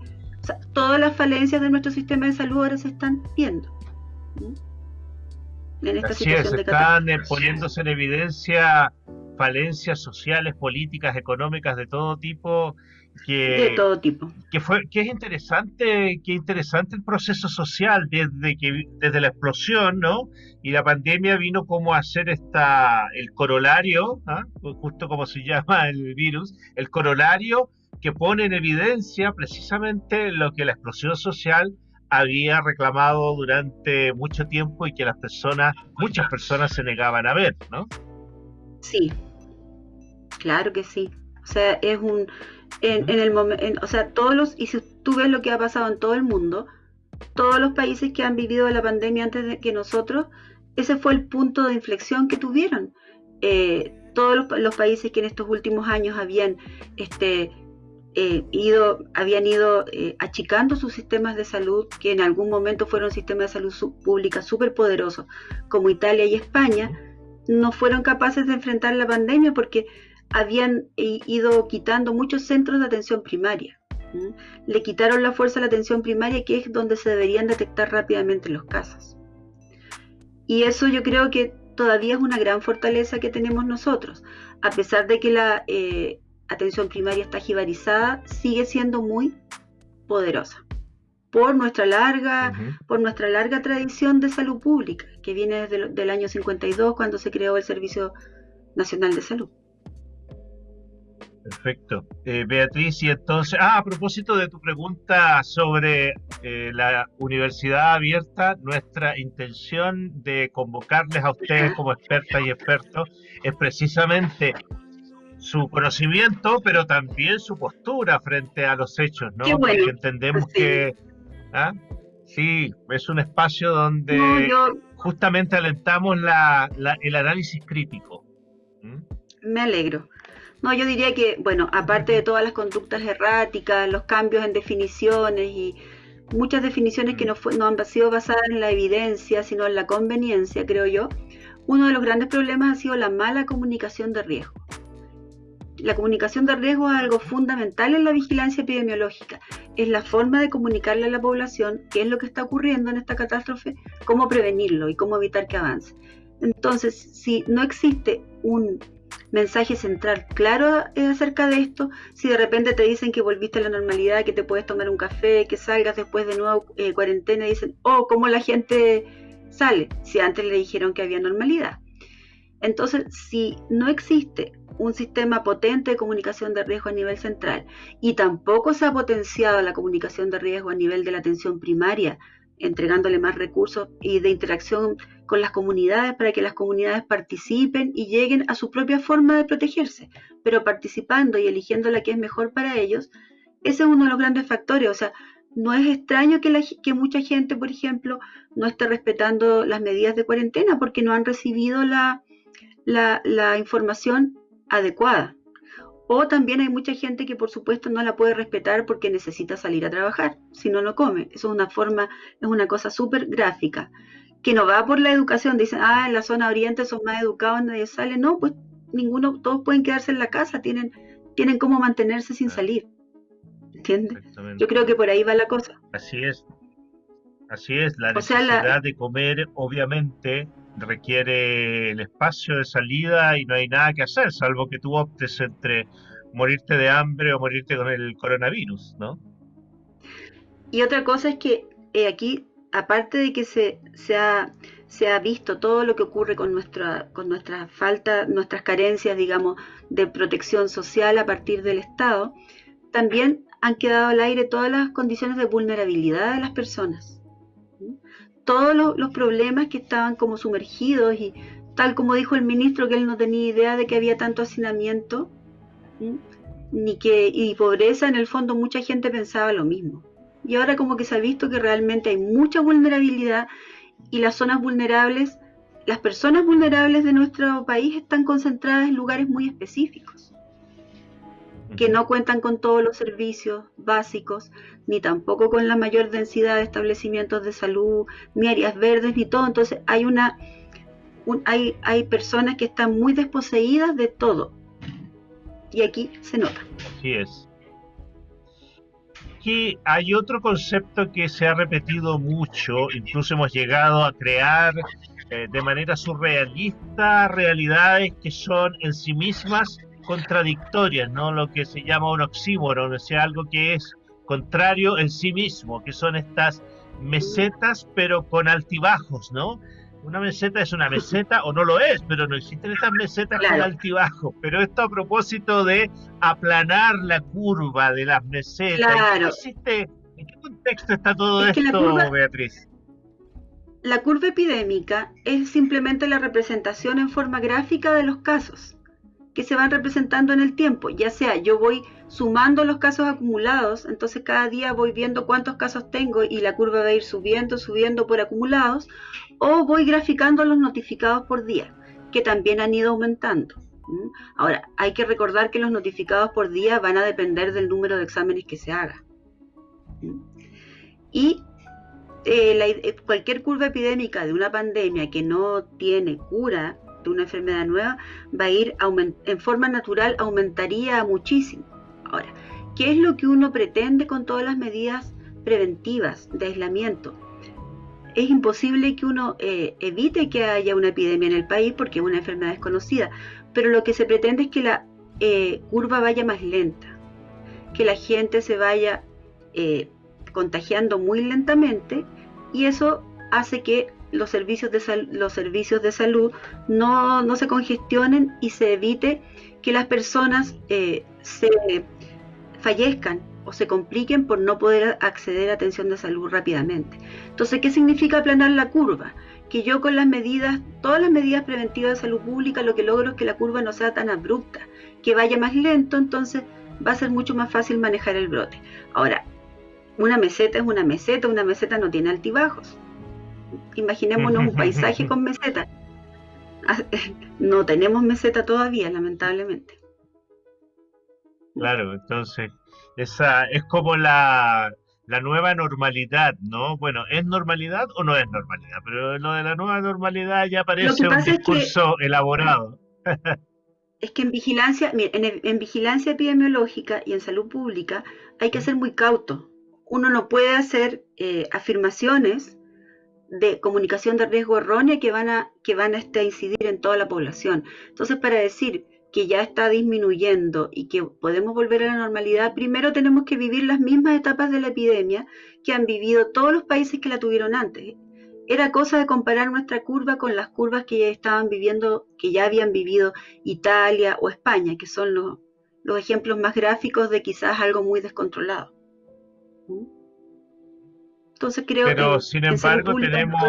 todas las falencias de nuestro sistema de salud ahora se están viendo. En esta situación están eh, poniéndose en evidencia falencias sociales, políticas, económicas de todo tipo. Que, de todo tipo. Que, fue, que es interesante, que interesante el proceso social desde, que, desde la explosión, ¿no? Y la pandemia vino como a hacer esta, el corolario, ¿ah? justo como se llama el virus, el corolario que pone en evidencia precisamente lo que la explosión social había reclamado durante mucho tiempo y que las personas, muchas personas se negaban a ver, ¿no? Sí, claro que sí. O sea, es un, en, el momento, o sea, todos los, y si tú ves lo que ha pasado en todo el mundo, todos los países que han vivido la pandemia antes de que nosotros, ese fue el punto de inflexión que tuvieron. Eh, todos los, los, países que en estos últimos años habían este, eh, habían ido eh, achicando sus sistemas de salud, que en algún momento fueron sistemas de salud pública súper poderosos, como Italia y España, no fueron capaces de enfrentar la pandemia porque habían ido quitando muchos centros de atención primaria. Le quitaron la fuerza a la atención primaria, que es donde se deberían detectar rápidamente los casos. Y eso yo creo que todavía es una gran fortaleza que tenemos nosotros. A pesar de que la eh, atención primaria está jibarizada, sigue siendo muy poderosa por nuestra larga, por nuestra larga tradición de salud pública, que viene desde el año 52 cuando se creó el Servicio Nacional de Salud. Perfecto. Eh, Beatriz, y entonces, ah, a propósito de tu pregunta sobre eh, la universidad abierta, nuestra intención de convocarles a ustedes como expertas y expertos es precisamente su conocimiento, pero también su postura frente a los hechos, ¿no? Porque entendemos que, ¿ah? sí, es un espacio donde justamente alentamos la, el análisis crítico. Me alegro. No, yo diría que, bueno, aparte de todas las conductas erráticas, los cambios en definiciones y muchas definiciones que no, no han sido basadas en la evidencia, sino en la conveniencia, creo yo, uno de los grandes problemas ha sido la mala comunicación de riesgo. La comunicación de riesgo es algo fundamental en la vigilancia epidemiológica. Es la forma de comunicarle a la población qué es lo que está ocurriendo en esta catástrofe, cómo prevenirlo y cómo evitar que avance. Entonces, si no existe un mensaje central claro eh, acerca de esto, si de repente te dicen que volviste a la normalidad, que te puedes tomar un café, que salgas después de nuevo eh, cuarentena, dicen, oh, ¿cómo la gente sale? Si antes le dijeron que había normalidad. Entonces, si no existe un sistema potente de comunicación de riesgo a nivel central y tampoco se ha potenciado la comunicación de riesgo a nivel de la atención primaria, entregándole más recursos y de interacción con las comunidades para que las comunidades participen y lleguen a su propia forma de protegerse, pero participando y eligiendo la que es mejor para ellos, ese es uno de los grandes factores. O sea, no es extraño que, que mucha gente, por ejemplo, no esté respetando las medidas de cuarentena porque no han recibido la, la, la información adecuada. O también hay mucha gente que por supuesto no la puede respetar porque necesita salir a trabajar, si no, no come. Eso es una forma, es una cosa súper gráfica, que no va por la educación. Dicen, ah, en la zona oriente son más educados, nadie sale. No, pues ninguno, todos pueden quedarse en la casa, tienen, tienen cómo mantenerse sin salir. ¿Entiendes? Yo creo que por ahí va la cosa. Así es. Así es, la necesidad de comer, obviamente, requiere el espacio de salida y no hay nada que hacer, salvo que tú optes entre morirte de hambre o morirte con el coronavirus, ¿no? Y otra cosa es que eh, aquí, aparte de que se, se, ha, se ha visto todo lo que ocurre con nuestra, con nuestra falta, nuestras carencias, digamos, de protección social a partir del Estado, también han quedado al aire todas las condiciones de vulnerabilidad de las personas todos los, problemas que estaban como sumergidos y tal como dijo el ministro que él no tenía idea de que había tanto hacinamiento ni que y pobreza en el fondo mucha gente pensaba lo mismo. Y ahora como que se ha visto que realmente hay mucha vulnerabilidad y las zonas vulnerables las personas vulnerables de nuestro país están concentradas en lugares muy específicos que no cuentan con todos los servicios básicos, ni tampoco con la mayor densidad de establecimientos de salud, ni áreas verdes, ni todo. Entonces hay una hay, hay personas que están muy desposeídas de todo. Y aquí se nota. Así es. Aquí hay otro concepto que se ha repetido mucho, incluso hemos llegado a crear eh, de manera surrealista realidades que son en sí mismas contradictorias, ¿no? Lo que se llama un oxímoron, o sea, algo que es contrario en sí mismo, que son estas mesetas pero con altibajos, ¿no? Una meseta es una meseta o no lo es, pero no existen estas mesetas con altibajos. Pero esto a propósito de aplanar la curva de las mesetas. ¿En qué contexto está todo esto, Beatriz? La curva epidémica es simplemente la representación en forma gráfica de los casos que se van representando en el tiempo, ya sea yo voy sumando los casos acumulados, entonces cada día voy viendo cuántos casos tengo y la curva va a ir subiendo, subiendo por acumulados, o voy graficando los notificados por día, que también han ido aumentando. Ahora, hay que recordar que los notificados por día van a depender del número de exámenes que se haga. Y eh, cualquier curva epidémica de una pandemia que no tiene cura, una enfermedad nueva, va a ir en forma natural, aumentaría muchísimo. Ahora, ¿qué es lo que uno pretende con todas las medidas preventivas de aislamiento? Es imposible que uno eh, evite que haya una epidemia en el país porque es una enfermedad desconocida, pero lo que se pretende es que la eh, curva vaya más lenta, que la gente se vaya eh, contagiando muy lentamente y eso hace que los servicios de, los servicios de salud no, se congestionen y se evite que las personas eh, se fallezcan o se compliquen por no poder acceder a atención de salud rápidamente. Entonces, ¿qué significa aplanar la curva? Que yo con las medidas, todas las medidas preventivas de salud pública, lo que logro es que la curva no sea tan abrupta, que vaya más lento, entonces va a ser mucho más fácil manejar el brote. Ahora, una meseta es una meseta, una meseta no tiene altibajos. Imaginémonos un paisaje con meseta. Ah, *laughs* no tenemos meseta todavía, lamentablemente. Claro, entonces, esa es como la, la nueva normalidad, ¿no? Bueno, ¿es normalidad o no es normalidad? Pero lo de la nueva normalidad ya parece un discurso elaborado. *laughs* es que en vigilancia, en, en, vigilancia epidemiológica y en salud pública hay que ser muy cauto. Uno no puede hacer eh, afirmaciones de comunicación de riesgo errónea que van a, que van a este, incidir en toda la población. Entonces, para decir que ya está disminuyendo y que podemos volver a la normalidad, primero tenemos que vivir las mismas etapas de la epidemia que han vivido todos los países que la tuvieron antes. Era cosa de comparar nuestra curva con las curvas que ya estaban viviendo, que ya habían vivido Italia o España, que son los, los ejemplos más gráficos de quizás algo muy descontrolado. ¿Mm? Entonces creo Pero sin embargo tenemos...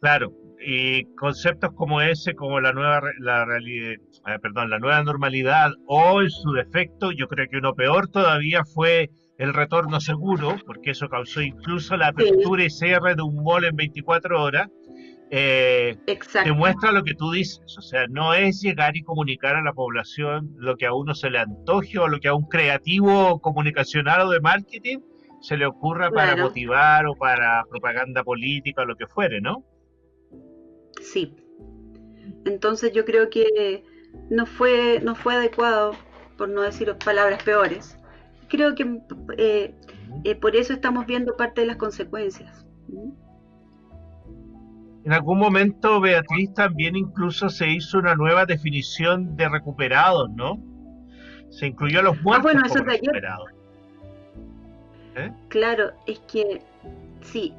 Claro, y conceptos como ese, como la nueva la realidad, eh, perdón, la nueva normalidad o en su defecto, yo creo que uno peor todavía fue el retorno seguro, porque eso causó incluso la apertura y cierre de un mall en 24 horas, eh, demuestra lo que tú dices, o sea, no es llegar y comunicar a la población lo que a uno se le antoje o lo que a un creativo comunicacional o de marketing se le ocurra para motivar o para propaganda política o lo que fuere, ¿no? Sí. Entonces yo creo que no fue, no fue adecuado, por no decir palabras peores. Creo que eh, eh, por eso estamos viendo parte de las consecuencias. En algún momento, Beatriz, también incluso se hizo una nueva definición de recuperados, ¿no? Se incluyó a los ah, muertos bueno, como recuperados. ¿Eh? Claro, es que sí,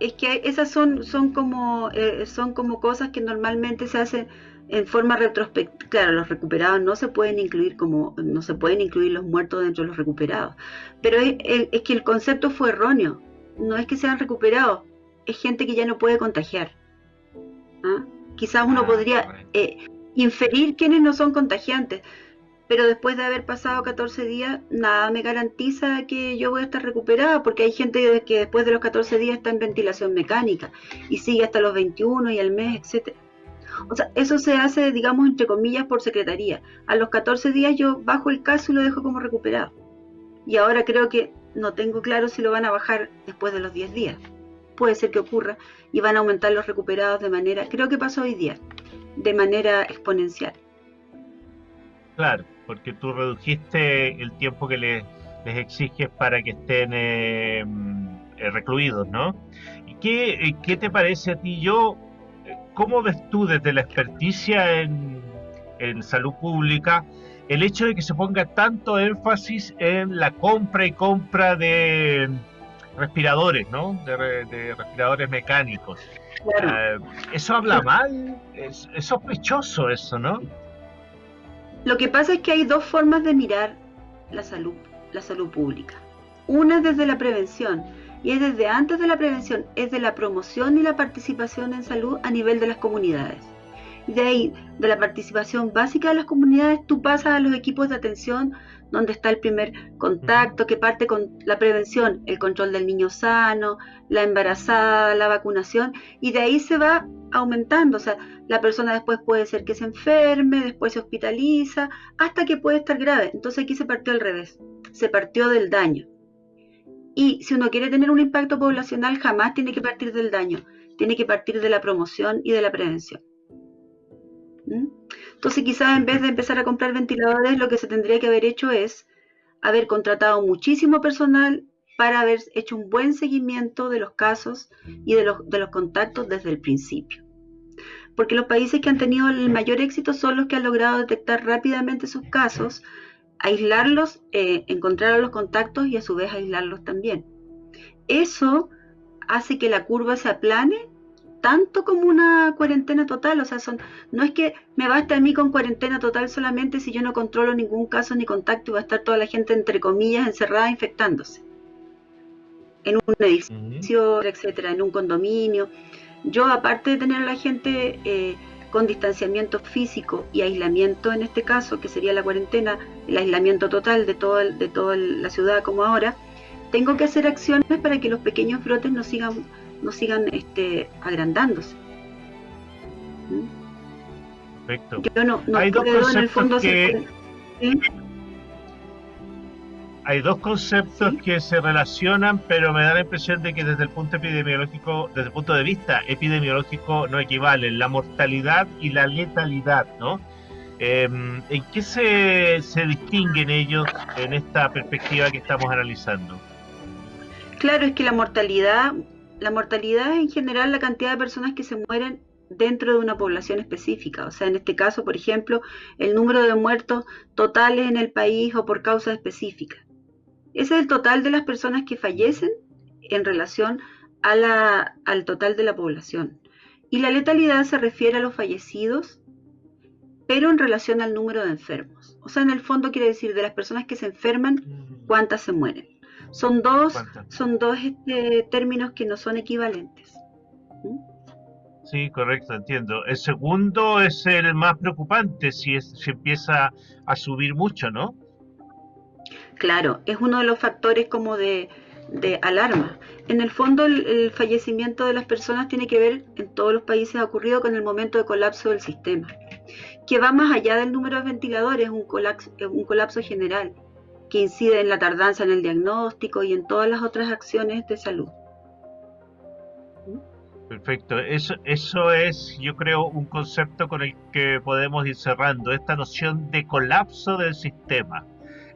es que esas son, son, como, eh, son como cosas que normalmente se hacen en forma retrospectiva. Claro, los recuperados no se pueden incluir como, no se pueden incluir los muertos dentro de los recuperados, pero es, es que el concepto fue erróneo. No es que sean recuperados, es gente que ya no puede contagiar. ¿Ah? Quizás uno ah, podría eh, inferir quiénes no son contagiantes, pero después de haber pasado 14 días, nada me garantiza que yo voy a estar recuperada, porque hay gente que después de los 14 días está en ventilación mecánica y sigue hasta los 21 y el mes, etcétera. O sea, eso se hace, digamos, entre comillas, por secretaría. A los 14 días yo bajo el caso y lo dejo como recuperado. Y ahora creo que no tengo claro si lo van a bajar después de los 10 días puede ser que ocurra y van a aumentar los recuperados de manera, creo que pasó hoy día, de manera exponencial. Claro, porque tú redujiste el tiempo que les, exiges para que estén eh, eh, recluidos, ¿no? ¿Y qué, qué, te parece a ti? Yo, ¿cómo ves tú desde la experticia en, en salud pública el hecho de que se ponga tanto énfasis en la compra y compra de respiradores, ¿no? De, respiradores mecánicos. Eh, eso habla mal, es, sospechoso eso, ¿no? Lo que pasa es que hay dos formas de mirar la salud, la salud pública. Una es desde la prevención y es desde antes de la prevención, es de la promoción y la participación en salud a nivel de las comunidades. Y de ahí, de la participación básica de las comunidades, tú pasas a los equipos de atención donde está el primer contacto, que parte con la prevención, el control del niño sano, la embarazada, la vacunación, y de ahí se va aumentando. O sea, la persona después puede ser que se enferme, después se hospitaliza, hasta que puede estar grave. Entonces aquí se partió al revés, se partió del daño. Y si uno quiere tener un impacto poblacional, jamás tiene que partir del daño, tiene que partir de la promoción y de la prevención. ¿Mm? Entonces quizás en vez de empezar a comprar ventiladores, lo que se tendría que haber hecho es haber contratado muchísimo personal para haber hecho un buen seguimiento de los casos y de los, de los contactos desde el principio. Porque los países que han tenido el mayor éxito son los que han logrado detectar rápidamente sus casos, aislarlos, eh, encontrar a los contactos y a su vez aislarlos también. Eso hace que la curva se aplane tanto como una cuarentena total, o sea, son, no es que me basta a mí con cuarentena total solamente si yo no controlo ningún caso ni contacto y va a estar toda la gente entre comillas encerrada infectándose. En un edificio, etcétera, en un condominio. Yo, aparte de tener a la gente eh, con distanciamiento físico y aislamiento en este caso, que sería la cuarentena, el aislamiento total de, todo de toda la ciudad como ahora, tengo que hacer acciones para que los pequeños brotes no sigan, no sigan este, agrandándose. ¿Mm? Perfecto. Yo no, no Hay dos en el fondo que... hay dos conceptos que se relacionan, pero me da la impresión de que desde el punto epidemiológico, desde el punto de vista epidemiológico, no equivalen la mortalidad y la letalidad, ¿no? Em, ¿En qué se, se distinguen ellos en esta perspectiva que estamos analizando? Claro, es que la mortalidad, la mortalidad es en general la cantidad de personas que se mueren dentro de una población específica. O sea, en este caso, por ejemplo, el número de muertos totales en el país o por causa específica. Ese es el total de las personas que fallecen en relación a la, al total de la población. Y la letalidad se refiere a los fallecidos, pero en relación al número de enfermos. O sea, en el fondo quiere decir de las personas que se enferman, cuántas se mueren. Son dos, son dos este, términos que no son equivalentes. ¿Mm? Sí, correcto, entiendo. El segundo es el más preocupante si, es, si empieza a subir mucho, ¿no? Claro, es uno de los factores como de, alarma. En el fondo, el, fallecimiento de las personas tiene que ver, en todos los países ha ocurrido con el momento de colapso del sistema, que va más allá del número de ventiladores, un colapso, un colapso general, que incide en la tardanza en el diagnóstico y en todas las otras acciones de salud. Perfecto, eso, eso es, yo creo, un concepto con el que podemos ir cerrando, esta noción de colapso del sistema.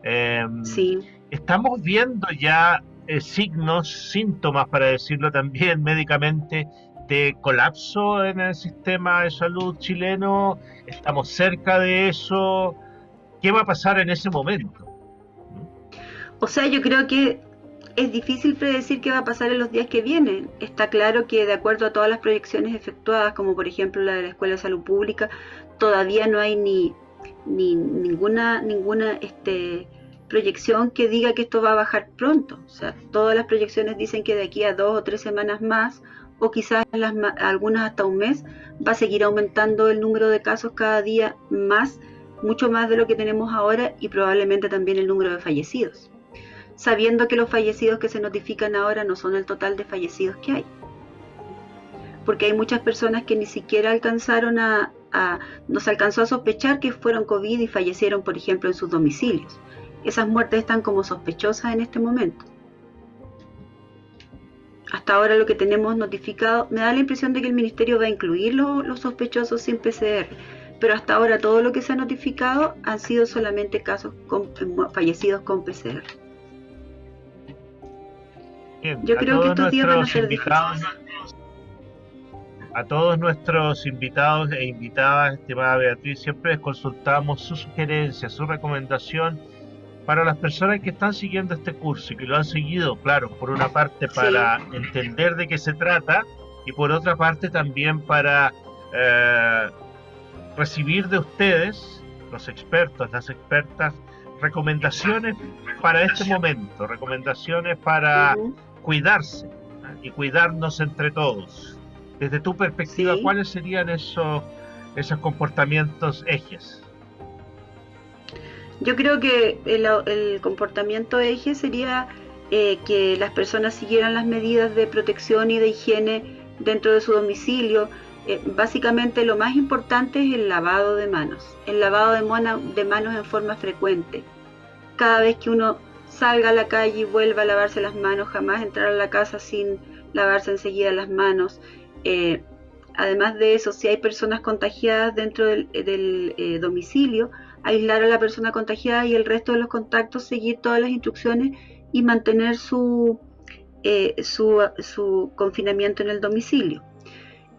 Em, sí. Estamos viendo ya eh, signos, síntomas, para decirlo también *laughs* médicamente, de colapso en el sistema de salud chileno. Estamos cerca de eso. ¿Qué va a pasar en ese momento? O sea, yo creo que es difícil predecir qué va a pasar en los días que vienen. Está claro que de acuerdo a todas las proyecciones efectuadas, como por ejemplo la de la Escuela de Salud Pública, todavía no hay ni, ni ninguna, ninguna este, proyección que diga que esto va a bajar pronto. O sea, todas las proyecciones dicen que de aquí a dos o tres semanas más, o quizás las, algunas hasta un mes, va a seguir aumentando el número de casos cada día más, mucho más de lo que tenemos ahora y probablemente también el número de fallecidos. Sabiendo que los fallecidos que se notifican ahora no son el total de fallecidos que hay. Porque hay muchas personas que ni siquiera alcanzaron a, nos alcanzó a sospechar que fueron COVID y fallecieron, por ejemplo, en sus domicilios esas muertes están como sospechosas en este momento. Hasta ahora lo que tenemos notificado, me da la impresión de que el ministerio va a incluir los, sospechosos sin PCR, pero hasta ahora todo lo que se ha notificado han sido solamente casos fallecidos con PCR. Yo creo que estos días van a ser A todos nuestros invitados e invitadas, estimada Beatriz, siempre les consultamos su sugerencia, su recomendación para las personas que están siguiendo este curso y que lo han seguido, claro, por una parte para entender de qué se trata y por otra parte también para eh, recibir de ustedes, los expertos, las expertas, recomendaciones para este momento, recomendaciones para cuidarse y cuidarnos entre todos. Desde tu perspectiva, ¿cuáles serían esos, esos comportamientos ejes? Yo creo que el, comportamiento eje sería eh, que las personas siguieran las medidas de protección y de higiene dentro de su domicilio. Eh, básicamente lo más importante es el lavado de manos, el lavado de, de manos en forma frecuente. Cada vez que uno salga a la calle y vuelva a lavarse las manos, jamás entrar a la casa sin lavarse enseguida las manos. Eh, además de eso, si hay personas contagiadas dentro del, eh, domicilio, aislar a la persona contagiada y el resto de los contactos, seguir todas las instrucciones y mantener su, eh, su, su confinamiento en el domicilio.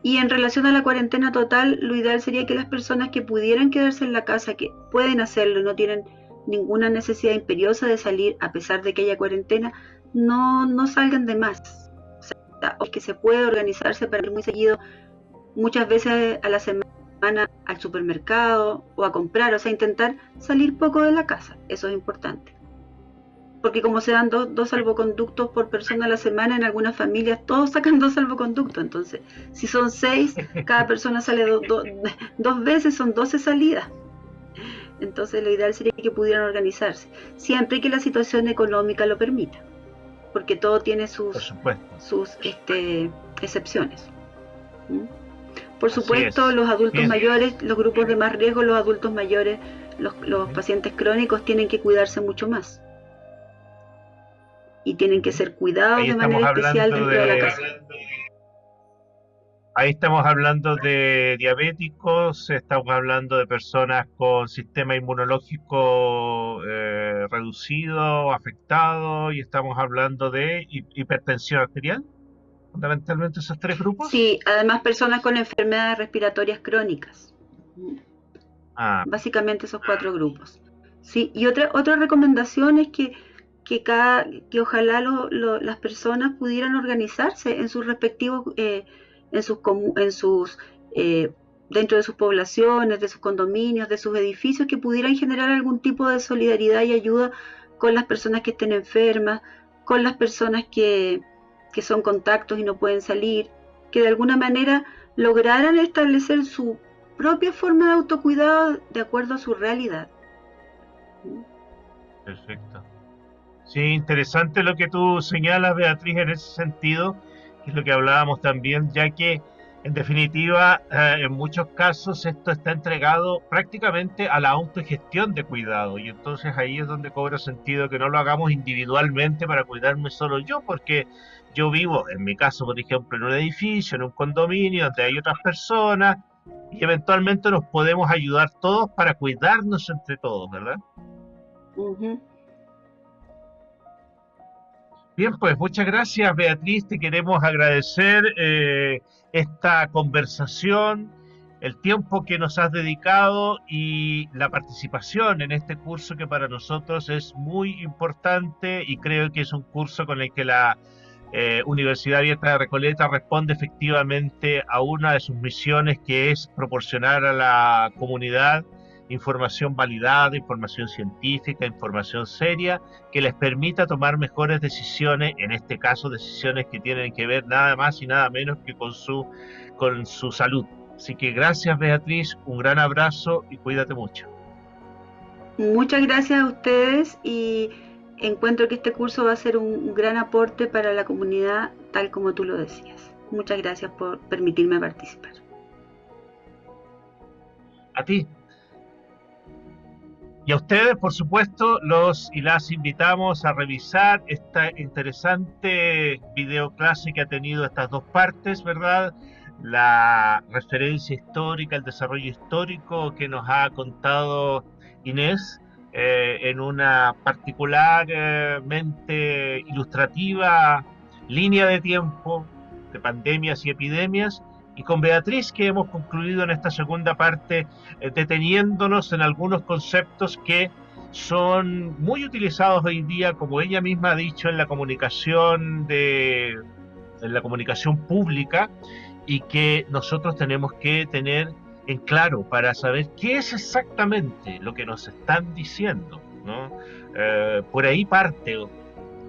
Y en relación a la cuarentena total, lo ideal sería que las personas que pudieran quedarse en la casa, que pueden hacerlo, no tienen ninguna necesidad imperiosa de salir a pesar de que haya cuarentena, no, no salgan de más. O que se puede organizarse para ir muy seguido, muchas veces a la semana al supermercado o a comprar, o sea, intentar salir poco de la casa, eso es importante. Porque como se dan dos, salvoconductos por persona a la semana, en algunas familias todos sacan dos salvoconductos, entonces si son seis, cada persona sale dos *laughs* veces, son doce salidas. Entonces lo ideal sería que pudieran organizarse, siempre que la situación económica lo permita, porque todo tiene sus, sus este, excepciones. ¿Mm? Por supuesto, los adultos mayores, los grupos de más riesgo, los adultos mayores, los, los pacientes crónicos tienen que cuidarse mucho más. Y tienen que ser cuidados de manera especial dentro de la casa. Ahí estamos hablando de diabéticos, estamos hablando de personas con sistema inmunológico eh, reducido, afectado, y estamos hablando de hipertensión arterial, fundamentalmente esos tres grupos. Sí, además personas con enfermedades respiratorias crónicas. Ah. Básicamente esos cuatro grupos. Sí, y otra, otra recomendación es que, que, cada, que ojalá las personas pudieran organizarse en sus respectivos... Eh, en sus, en sus eh, dentro de sus poblaciones, de sus condominios, de sus edificios, que pudieran generar algún tipo de solidaridad y ayuda con las personas que estén enfermas, con las personas que, que son contactos y no pueden salir, que de alguna manera lograran establecer su propia forma de autocuidado de acuerdo a su realidad. Perfecto. Sí, interesante lo que tú señalas, Beatriz, en ese sentido es lo que hablábamos también, ya que en definitiva, eh, en muchos casos esto está entregado prácticamente a la autogestión de cuidado y entonces ahí es donde cobra sentido que no lo hagamos individualmente para cuidarme solo yo, porque yo vivo, en mi caso, por ejemplo, en un edificio, en un condominio donde hay otras personas y eventualmente nos podemos ayudar todos para cuidarnos entre todos, ¿verdad? Bien, pues muchas gracias Beatriz, te queremos agradecer eh, esta conversación, el tiempo que nos has dedicado y la participación en este curso que para nosotros es muy importante y creo que es un curso con el que la eh, Universidad Abierta de Recoleta responde efectivamente a una de sus misiones que es proporcionar a la comunidad información validada, información científica, información seria, que les permita tomar mejores decisiones, en este caso decisiones que tienen que ver nada más y nada menos que con su, con su salud. Así que gracias Beatriz, un gran abrazo y cuídate mucho. Muchas gracias a ustedes y encuentro que este curso va a ser un gran aporte para la comunidad tal como tú lo decías. Muchas gracias por permitirme participar. A ti, y a ustedes, por supuesto, los y las invitamos a revisar esta interesante videoclase que ha tenido estas dos partes, ¿verdad? La referencia histórica, el desarrollo histórico que nos ha contado Inés eh, en una particularmente ilustrativa línea de tiempo de pandemias y epidemias y con Beatriz que hemos concluido en esta segunda parte eh, deteniéndonos en algunos conceptos que son muy utilizados hoy día, como ella misma ha dicho, en la comunicación de en la comunicación pública y que nosotros tenemos que tener en claro para saber qué es exactamente lo que nos están diciendo. ¿no? Eh, por ahí parte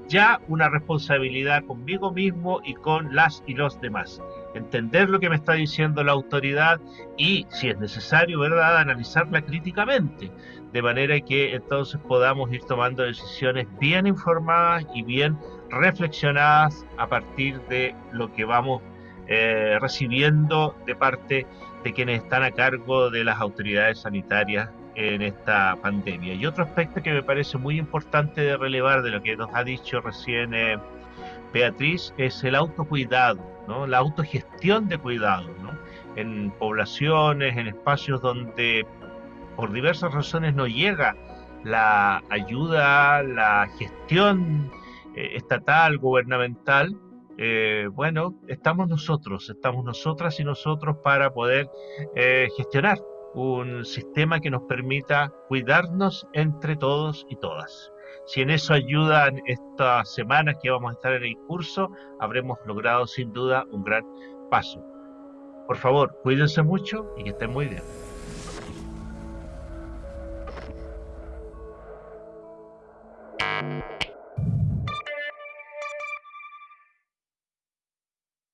ya una responsabilidad conmigo mismo y con las y los demás entender lo que me está diciendo la autoridad y, si es necesario, ¿verdad?, analizarla críticamente, de manera que entonces podamos ir tomando decisiones bien informadas y bien reflexionadas a partir de lo que vamos eh, recibiendo de parte de quienes están a cargo de las autoridades sanitarias en esta pandemia. Y otro aspecto que me parece muy importante de relevar de lo que nos ha dicho recién eh, Beatriz es el autocuidado, la autogestión de cuidado ¿no? en poblaciones, en espacios donde por diversas razones no llega la ayuda, la gestión eh, estatal, gubernamental, eh, bueno, estamos nosotros, estamos nosotras y nosotros para poder eh, gestionar un sistema que nos permita cuidarnos entre todos y todas. Si en eso ayudan estas semanas que vamos a estar en el curso, habremos logrado sin duda un gran paso. Por favor, cuídense mucho y que estén muy bien.